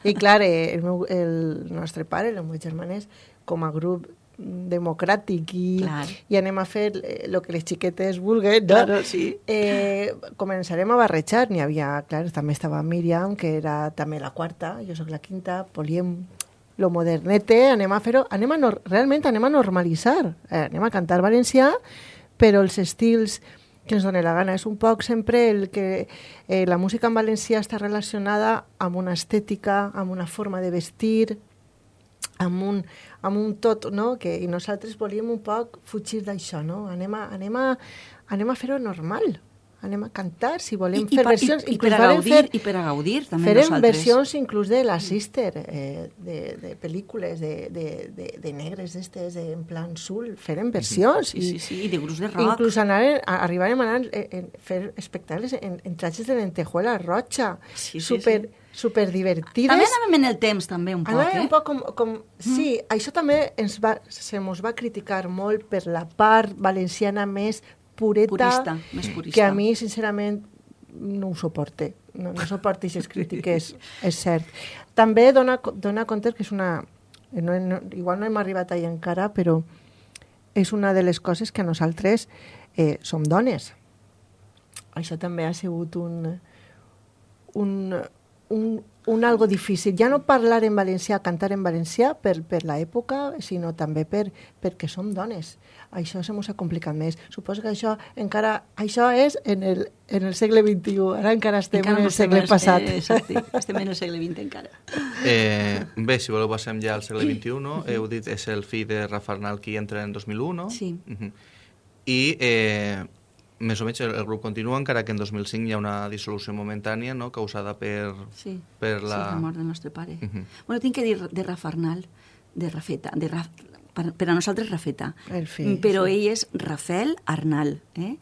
I clar, eh, el, meu, el nostre pare, el meu germanès, com a grup democràtic i, Clar. i anem a fer el que les xiquetes vulguen, no? Claro, sí. Eh, començarem a barrejar. N'hi havia, clar, també estava Míriam, que era també la quarta, jo sóc la quinta, políem lo modernete, anem a fer-ho, anem a nor realment anem a normalitzar, eh, anem a cantar valencià, però els estils que ens dona la gana. És un poc sempre el que eh, la música en valencià està relacionada amb una estètica, amb una forma de vestir, amb un, amb un tot, no? Que, I nosaltres volíem un poc fugir d'això, no? Anem a, anem a, anem a fer-ho normal. Anem a cantar, si volem fer pa- versions. i, i, per a gaudir, fer- i per a gaudir també Farem nosaltres. versions inclús de la Sister, eh, de, de pel·lícules de, de, de, de negres d'estes, de, en plan sul. Farem versions. Sí, sí, sí, i de grups de rock. Inclús anar, a, arribarem a anar a fer espectacles en, en trajes de lentejuela roja, Sí, sí, super, super divertides. També anàvem en el temps, també, un poc, Anava eh? un poc com... com sí, això també ens va, se mos va criticar molt per la part valenciana més pureta, Purista, més purista. que a mi, sincerament, no ho suporte. No, no suporto aquestes crítiques, és cert. També dona, dona compte que és una... No, no, igual no hem arribat ahí encara, però és una de les coses que nosaltres eh, som dones. Això també ha sigut un, un, un, un algo difícil. Ja no parlar en valencià, cantar en valencià per, per l'època, sinó també per, perquè som dones. Això se mos ha complicat més. Suposo que això encara... Això és en el, en el segle XXI. Ara encara estem Encara en el segle passat. Eh, exacte, estem en el segle XX encara. Eh, bé, si voleu passem ja al segle XXI, no? heu dit és el fill de Rafa Arnal qui entra en 2001, no? Sí. Uh I eh, més o menys el, el grup continua, encara que en 2005 hi ha una dissolució momentània, no?, causada per, Sí, per la... sí, la mort del nostre pare. Mhm. Bueno, tinc que dir de Rafa Arnal, de Rafeta, de Raf, per, per a nosaltres Rafeta. El fill, Però sí. ell és Rafael Arnal. Eh?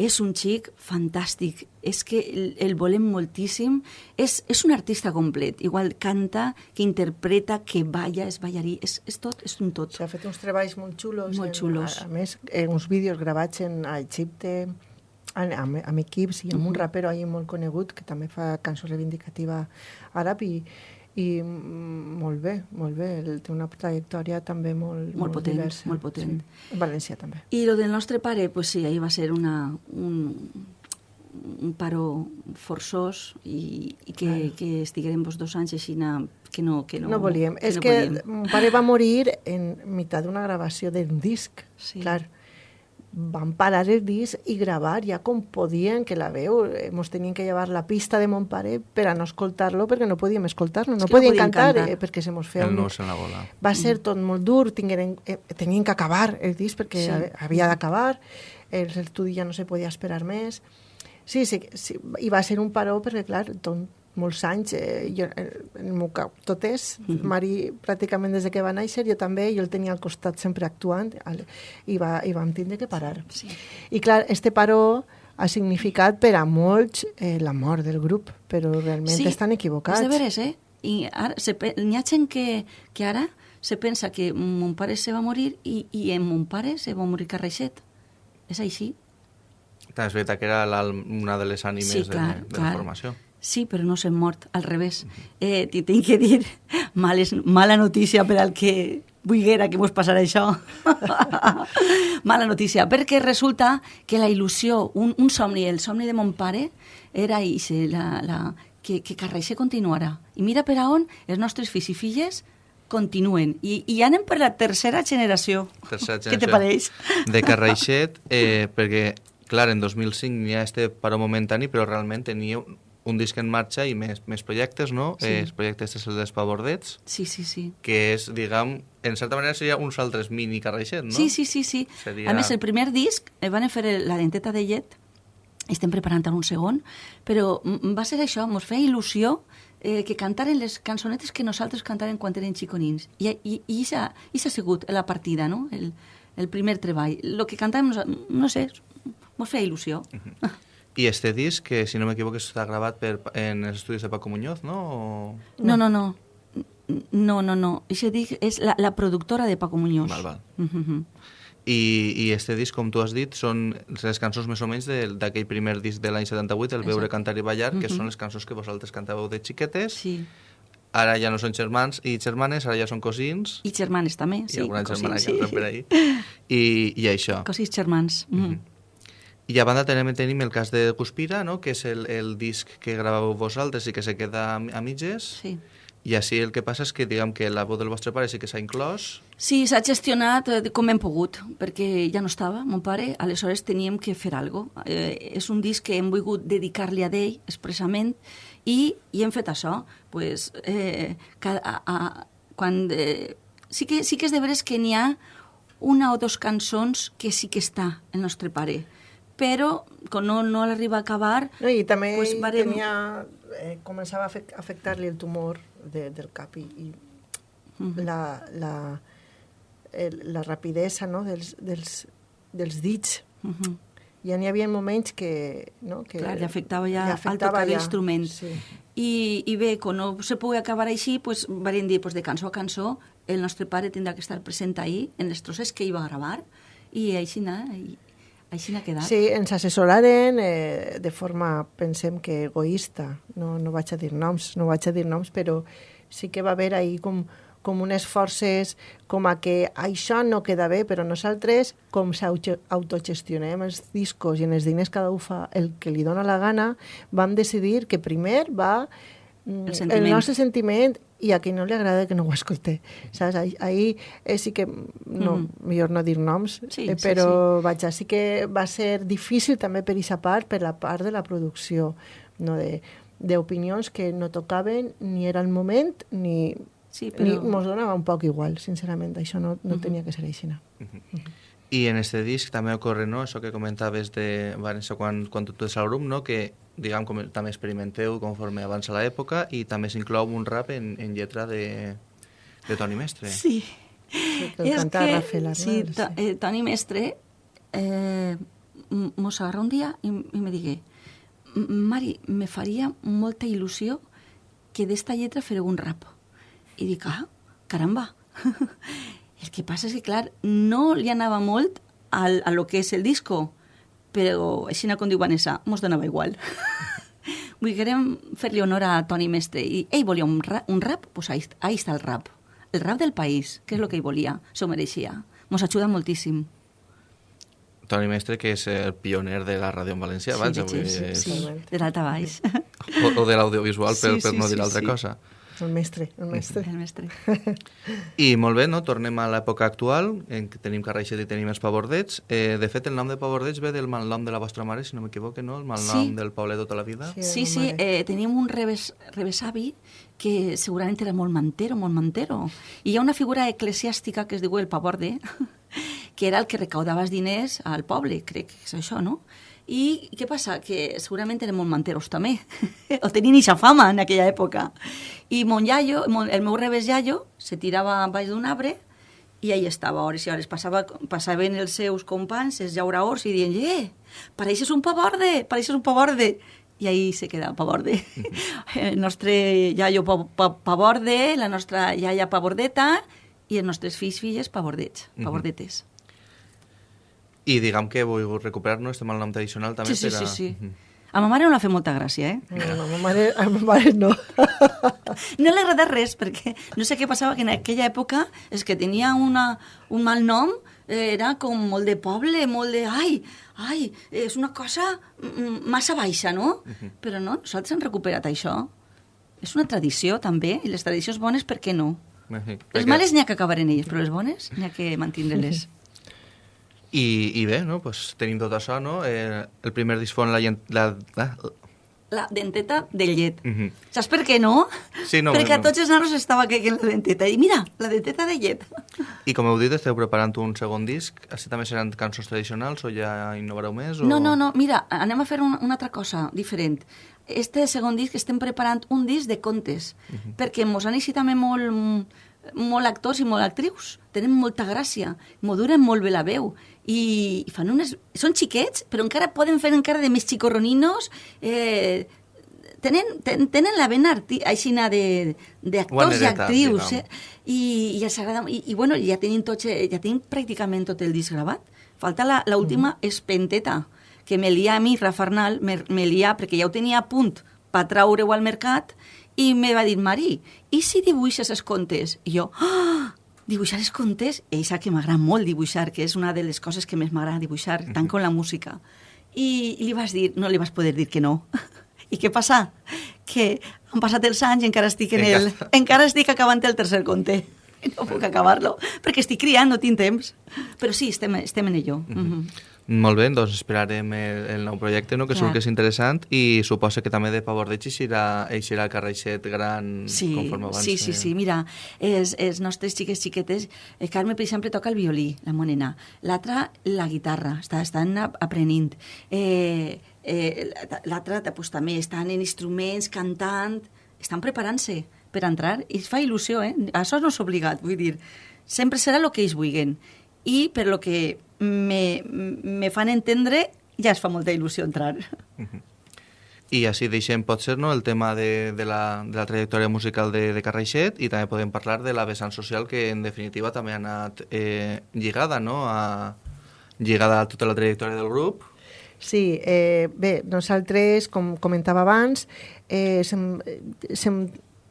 És un xic fantàstic. És que el, el volem moltíssim. És, és un artista complet. Igual canta, que interpreta, que balla, és ballarí. És, és tot, és un tot. S'ha fet uns treballs molt xulos. Molt en- xulos. A, a més, eh, uns vídeos gravats en, a Egipte, en, amb, amb equips i amb un rapero ahí molt conegut que també fa cançó reivindicativa àrab i, i mm, molt bé, molt bé. El, té una trajectòria també molt, Molt potent, diversa. molt potent. Sí. València també. I lo del nostre pare, pues sí, ahir va ser una, un, un paro forçós i, i que, claro. que estiguérem vos dos anys així que no, que no, No volíem. Que És no que mon pare va morir en meitat d'una gravació d'un disc. Sí. Clar, van parar el disc i gravar ja com podien, que la veu, eh, mos tenien que llevar la pista de mon pare per a no escoltar-lo, perquè no podíem escoltar-lo, no no podíem cantar, cantar. eh, perquè se mos feia El un... nus en la bola. Va ser tot molt dur, tingueren, eh, tenien que acabar el disc perquè Sí. havia d'acabar, l'estudi ja no se podia esperar més. Sí, sí, sí, i va ser un paró perquè, clar, tot, molts anys, eh, jo, eh, en el meu cap, totes, Mari pràcticament des de que va néixer, jo també, jo el tenia al costat sempre actuant, al- i, va, i vam tindre que parar. Sí. I clar, este paró ha significat per a molts eh, la mort del grup, però realment estan equivocats. És de veres, eh? I ara, n'hi ha gent que, que ara se pensa que mon pare se va morir i, i en mon pare se va morir Carreixet. És així? També és veritat que era una de les ànimes Sí, de, clar, de clar. la formació. Sí, però no s'han mort, al revés. Eh, T'hi tinc que dir, males, mala notícia per al que vulguera que mos passarà això. mala notícia, perquè resulta que la il·lusió, un, un somni, el somni de mon pare, era ixe, la, la, que, que Carreixe continuarà. I mira per a on els nostres fills i filles continuen. I, i anem per la tercera generació. Tercera Què te generació pareix? De Carraixet, eh, perquè, clar, en 2005 n'hi ha este paró momentani, però realment tenia un, disc en marxa i més, més projectes, no? Sí. Eh, els projectes és el d'Espavordets, Sí, sí, sí. que és, diguem, en certa manera seria uns altres mini Carraixet, no? Sí, sí, sí, sí. Seria- A més, el primer disc eh, van fer el- la denteta de llet, estem preparant un segon, però va ser això, ens feia il·lusió eh, que cantaren les cançonetes que nosaltres cantàvem quan eren xiconins. I, i, i això ha sigut la partida, no? El, el primer treball. El que cantàvem, no sé, ens feia il·lusió. I este disc, que si no m'equivoco està gravat per, en els estudis de Paco Muñoz, no? O... No, no, no. No, no, no. Això dic, és la, la productora de Paco Muñoz. Val, val. Mhm. I, I este disc, com tu has dit, són les cançons més o menys d'aquell primer disc de l'any 78, el Veure. Cantar i Ballar, que són les cançons que vosaltres cantàveu de xiquetes. Sí. Ara ja no són germans i germanes, ara ja són cosins. I germanes també, I sí. alguna germana cosins, que entra per ahí. I, i això. Cosins germans. Mm. I a banda tenim, tenim el cas de Guspira, no? que és el, el disc que gravàveu vosaltres i que se queda a, a mitges. Sí. I així el que passa és que, diguem que la veu del vostre pare sí que s'ha inclòs. Sí, s'ha gestionat eh, com hem pogut, perquè ja no estava, mon pare, aleshores teníem que fer alguna cosa. Eh, és un disc que hem volgut dedicar-li a ell expressament i, i hem fet això. Pues, eh, cada, a, a, quan, eh, sí, que, sí que és de veres que n'hi ha una o dos cançons que sí que està el nostre pare, però quan no, no l'arriba a acabar... No, I també pues, varem- tenia, eh, començava a afec- afectar-li el tumor de, del cap i, i la, la, el, la rapidesa no, dels, dels, dels dits. Mhm. Ja n'hi havia moments que... No, que Clar, li afectava ja li al tocar ja. l'instrument. Sí. I, I bé, quan no se pugui acabar així, pues, vam dir, pues, de cançó a cançó, el nostre pare tindrà que estar present ahí, en les trosses que hi va gravar, i així n'ha així n'ha quedat. Sí, ens assessoraren eh, de forma, pensem que egoista. No, no vaig a dir noms, no vaig a dir noms, però sí que va haver ahí com, com unes forces com a que això no queda bé, però nosaltres, com s'autogestionem els discos i en els diners cada un fa el que li dona la gana, vam decidir que primer va El sentiment. el nostre sentiment i a qui no li agrada que no ho escolte. Saps? Ahí, ahí eh, sí que, no, Mhm. millor no dir noms, Sí, eh, sí, però vaja, sí que va ser difícil també per aquesta part, per la part de la producció, no de d'opinions que no tocaven ni era el moment ni, Sí, ni però... mos donava un poc igual, sincerament, això no, no tenia que ser així. No? I en este disc també ocorre, no?, això que comentaves de Vanessa quan, quan tu ets al grup, no?, que, diguem, com, també experimenteu conforme avança l'època i també s'inclou un rap en, en lletra de, de Toni Mestre. Sí. Sí, que el canta Rafael Arnal, sí, sí. to, eh, Toni Mestre eh, mos agarra un dia i, i me digué "M- Mari, me faria molta il·lusió que d'esta lletra fareu un rap. I dic, ah, caramba. el que passa és que, clar, no li anava molt al, a lo que és el disco, però, així com diu Vanessa, mos donava igual. Volguérem fer-li honor a Toni Mestre i ell volia un, ra un rap, doncs pues ahí, ahí està el rap. El rap del país, que és el que ell volia, s'ho mereixia. Mos ajuda moltíssim. Toni Mestre, que és el pioner de la ràdio en valencià, Sí, vaja, de vull dir, sí, és- sí, de dalt a baix. o, o de l'audiovisual, per, Sí, per sí, no dir sí, altra sí. cosa. El mestre, el mestre. El mestre. I molt bé, no? tornem a l'època actual, en què tenim Carraixet i tenim els pavordets. Eh, de fet, el nom de pavordets ve del malnom de la vostra mare, si no m'equivoque, no? El malnom Sí. del poble tota la vida. Sí. Sí, sí, eh, teníem un reves, rebesavi que segurament era molt mantero, molt mantero. I hi ha una figura eclesiàstica que es diu el pavorde, que era el que recaudava els diners al poble, crec que és això, no? I què passa? Que segurament eren molt manteros també, o tenien eixa fama en aquella època. I mon iaio, mon, el meu rebes iaio, se tirava baix d'un arbre i ahí estava, hores i hores. Passava, passaven els seus companys, els llauraors, i dient, eh, pareixes un pavorde, pareixes un pavorde. I ahí se queda pavorde. El nostre iaio pa, pa, pavorde, la nostra iaia pavordeta, i els nostres fills, filles, pavordets, pavordetes. I diguem que volgut recuperar-nos este malnom tradicional també Sí, sí, per a... sí, sí. Mhm. A ma mare no l'ha fet molta gràcia, eh? No, a ma mare, a ma mare no. No li agrada res, perquè no sé què passava, que en aquella època és que tenia una, un mal nom, era com molt de poble, molt de... Ai, ai, és una cosa mm, massa baixa, no? Però no, nosaltres hem recuperat això. És una tradició, també, i les tradicions bones, per què no? Sí, Les perquè- males n'hi ha que acabar en elles, però les bones n'hi ha que mantindre-les. I, I bé, no? pues, tenim tot això, no? Eh, el primer disc fon la... llen- la, la La denteta de llet. Mhm. Saps per què no? Sí, no, Perquè a no. tots els nanos estava caient la denteta. I mira, la denteta de llet. I com heu dit, esteu preparant un segon disc. Així també seran cançons tradicionals o ja innovareu més? O... No, no, no, mira, anem a fer una, una altra cosa diferent. Este segon disc estem preparant un disc de contes, perquè mos han eixit també molt, molt actors i molt actrius. Tenen molta gràcia, m'ho duren molt bé la veu. I, fan unes... Són xiquets, però encara poden fer encara de més xicorroninos. Eh, tenen, ten, tenen la vena arti, aixina de, d'actors i actrius. Eh? I, i els agrada... I, i bueno, ja tenim, tots, eh, ja tenim pràcticament tot el disc gravat. Falta la, la última espenteta, que me lia a mi, Rafa Arnal, me, me lia, perquè ja ho tenia a punt per traure-ho al mercat, i me va dir, Mari, i si dibuixes els contes? I jo, ah, dibuixar els contes? Sap que m'agrada molt dibuixar, que és una de les coses que més m'agrada dibuixar, tant com la música. I, I li vas dir, no li vas poder dir que no. I què passa? Que han passat els anys i encara estic en el... Encara. Estic acabant el tercer conte. No puc acabar-lo, perquè estic criant, no tinc temps. Però sí, estem, estem en ello. Mm -hmm. Molt bé, doncs esperarem el, el nou projecte, no? que Clar. segur que és interessant, i suposa que també de Pavor de eixirà, eixirà el carreixet gran Sí, conforme abans. sí, sí, eh? sí, mira, els, els nostres xiques xiquetes, el Carme, per exemple, toca el violí, la monena, l'altra la guitarra, està, estan ap- aprenent, eh, eh, l'altra pues, també estan en instruments, cantant, estan preparant-se per entrar, i es fa il·lusió, eh? Això no és obligat, vull dir, sempre serà el que ells vulguin, i per lo que me, me fan entendre, ja es fa molta il·lusió entrar. I així deixem, pot ser, no, el tema de, de, la, de la trajectòria musical de, de Carreixet i també podem parlar de la vessant social que, en definitiva, també ha anat eh, lligada, no?, a, lligada a tota la trajectòria del grup. Sí, eh, bé, nosaltres, com comentava abans, eh, sem, sem,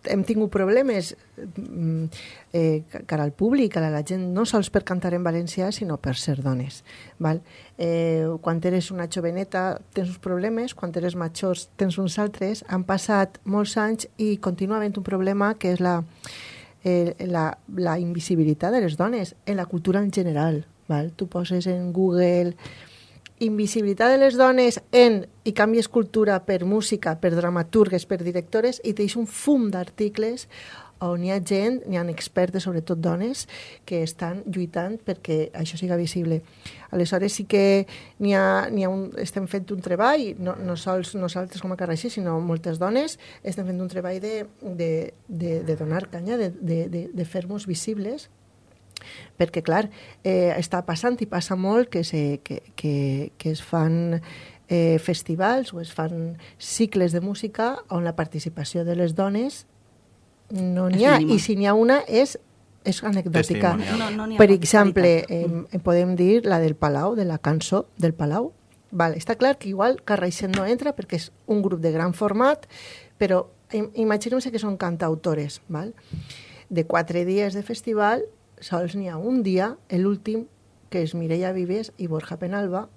hem tingut problemes mm, eh, cara al públic, a la gent, no sols per cantar en valencià, sinó per ser dones. Val? Eh, quan eres una joveneta tens uns problemes, quan eres majors tens uns altres. Han passat molts anys i continua havent un problema que és la, eh, la, la invisibilitat de les dones en la cultura en general. Val? Tu poses en Google invisibilitat de les dones en i canvies cultura per música, per dramaturgues, per directores i tens un fum d'articles on hi ha gent, n'hi ha expertes, sobretot dones, que estan lluitant perquè això siga visible. Aleshores sí que n'hi ha, ha un, estem fent un treball, no, no sols nosaltres com a Carraixí, sinó moltes dones, estem fent un treball de, de, de, de donar canya, de, de, de, de fer-nos visibles perquè, clar, eh, està passant i passa molt que, se, que, que, que es fan eh, festivals o es fan cicles de música on la participació de les dones no n'hi ha, mínima. i si n'hi ha una és, és anecdòtica. No, no per exemple, eh, podem dir la del Palau, de la cançó del Palau. Vale, està clar que igual Carraixent no entra perquè és un grup de gran format, però im- imaginem-se que són cantautores, val? de quatre dies de festival, sols n'hi ha un dia, l'últim, que és Mireia Vives i Borja Penalba,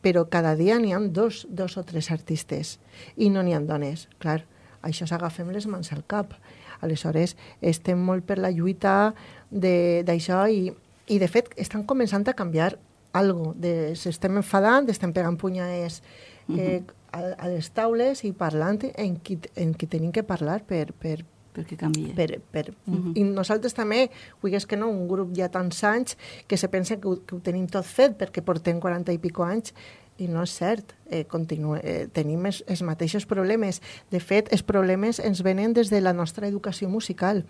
però cada dia n'hi ha dos, dos o tres artistes i no n'hi ha dones. Clar, això s'agafem les mans al cap. Aleshores, estem molt per la lluita d'això i, i, de fet, estan començant a canviar algo. De, s'estem enfadant, estem pegant punyades eh, a, a les taules i parlant en qui, en qui tenim que parlar per, per, perquè canvia. Per, per, uh -huh. I nosaltres també, vulguis que no, un grup ja tants anys que se pensa que ho, que ho tenim tot fet perquè portem 40 i pico anys i no és cert, eh, continue, eh, tenim els, els mateixos problemes. De fet, els problemes ens venen des de la nostra educació musical.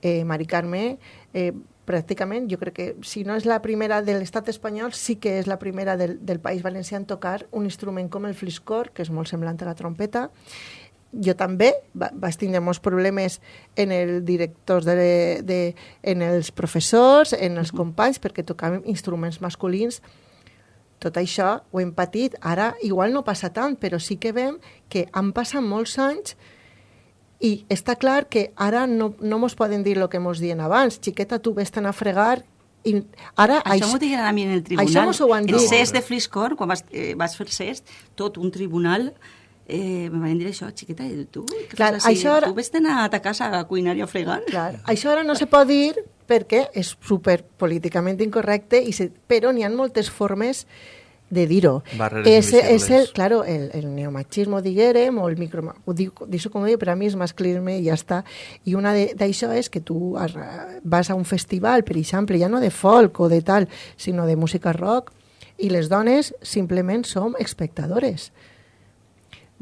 Eh, Mari Carme, eh, pràcticament, jo crec que si no és la primera de l'estat espanyol, sí que és la primera del, del País Valencià en tocar un instrument com el fliscor, que és molt semblant a la trompeta, jo també va, vaig tindre molts problemes en els directors, de, de, en els professors, en els companys, perquè tocàvem instruments masculins. Tot això ho hem patit. Ara igual no passa tant, però sí que veiem que han passat molts anys i està clar que ara no, no mos poden dir el que mos dien abans. Xiqueta, tu vés a fregar i ara... Això, això m'ho diguen a mi en el tribunal. Això mos ho. El CES de Fliscor, quan vas, eh, vas fer CES, tot un tribunal eh, me van dir això, xiqueta, i tu? Clar, així? això ara... Tu vés anar a ta casa a cuinar i a fregar? Clar, això ara no se pot dir perquè és super políticament incorrecte, i se, però n'hi ha moltes formes de dir-ho. És, és el, claro, el, el neomachismo, diguérem, o el micro... Ho dic, dic com dic, però a mi és masclisme i ja està. I una d'això és que tu vas a un festival, per exemple, ja no de folk o de tal, sinó de música rock, i les dones simplement som espectadores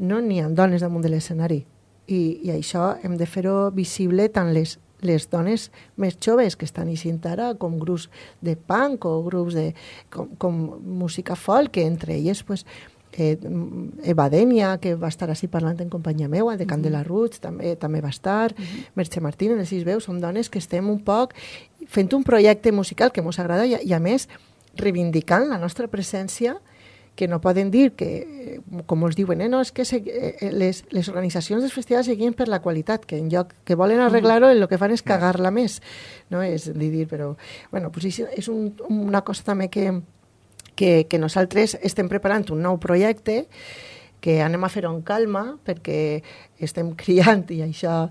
no n'hi ha dones damunt de l'escenari. I, I això hem de fer-ho visible tant les, les dones més joves que estan eixint ara, com grups de punk o grups de, com, com música folk, que entre elles pues, eh, Eva Denia, que va estar així parlant en companyia meua, de Candela Roots, també, també va estar, uh -huh. Merche Martín, en els sis veus, som dones que estem un poc fent un projecte musical que ens agrada i, i a més reivindicant la nostra presència que no poden dir que, com els diuen, eh, no, és que se, eh, les, les organitzacions dels festivals seguien per la qualitat, que en lloc que volen arreglar-ho, el que fan és cagar-la més. No? És dir, però... Bueno, pues és, és un, una cosa també que, que, que nosaltres estem preparant un nou projecte que anem a fer-ho en calma perquè estem criant i això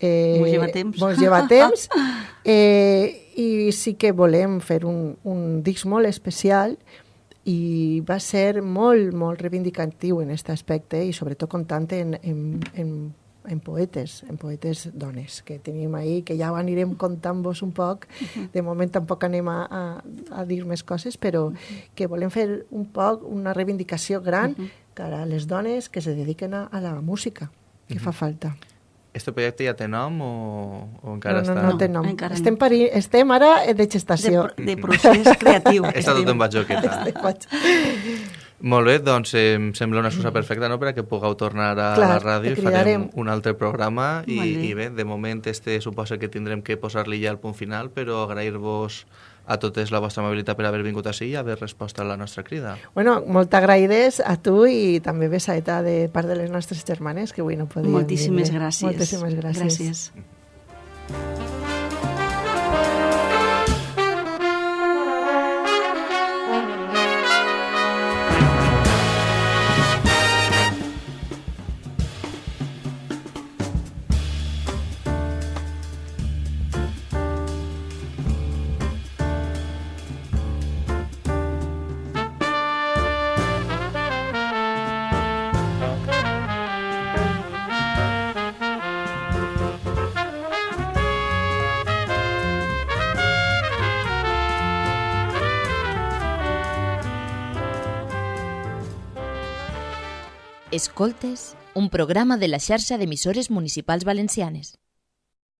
eh, mos lleva temps. Mos lleva temps eh, i sí que volem fer un, un disc molt especial i va ser molt, molt reivindicatiu en aquest aspecte i sobretot comptant en, en, en, en poetes, en poetes dones que tenim ahí, que ja ho anirem contant-vos un poc. De moment tampoc anem a, a, a dir més coses, però que volem fer un poc una reivindicació gran cara a les dones que se dediquen a, a la música, que fa falta. Este projecte ja té nom o, o encara no, no, està? No, no té nom. No, estem. Pari... estem ara de gestació. De, de procés creatiu. Està tot en batjoqueta. Molt bé, doncs eh, em sembla una excusa perfecta no, per a que pugueu tornar a Clar, la ràdio i farem un altre programa i, bé. i bé, de moment este suposa que tindrem que posar-li ja el punt final, però agrair-vos a totes la vostra amabilitat per haver vingut així i haver respost a la nostra crida. Bueno, molt agraïdes a tu i també besaeta de part de les nostres germanes que avui no podien Moltíssimes dir gràcies. Moltíssimes gràcies. gràcies. Escoltes, un programa de la xarxa d'emissores municipals valencianes.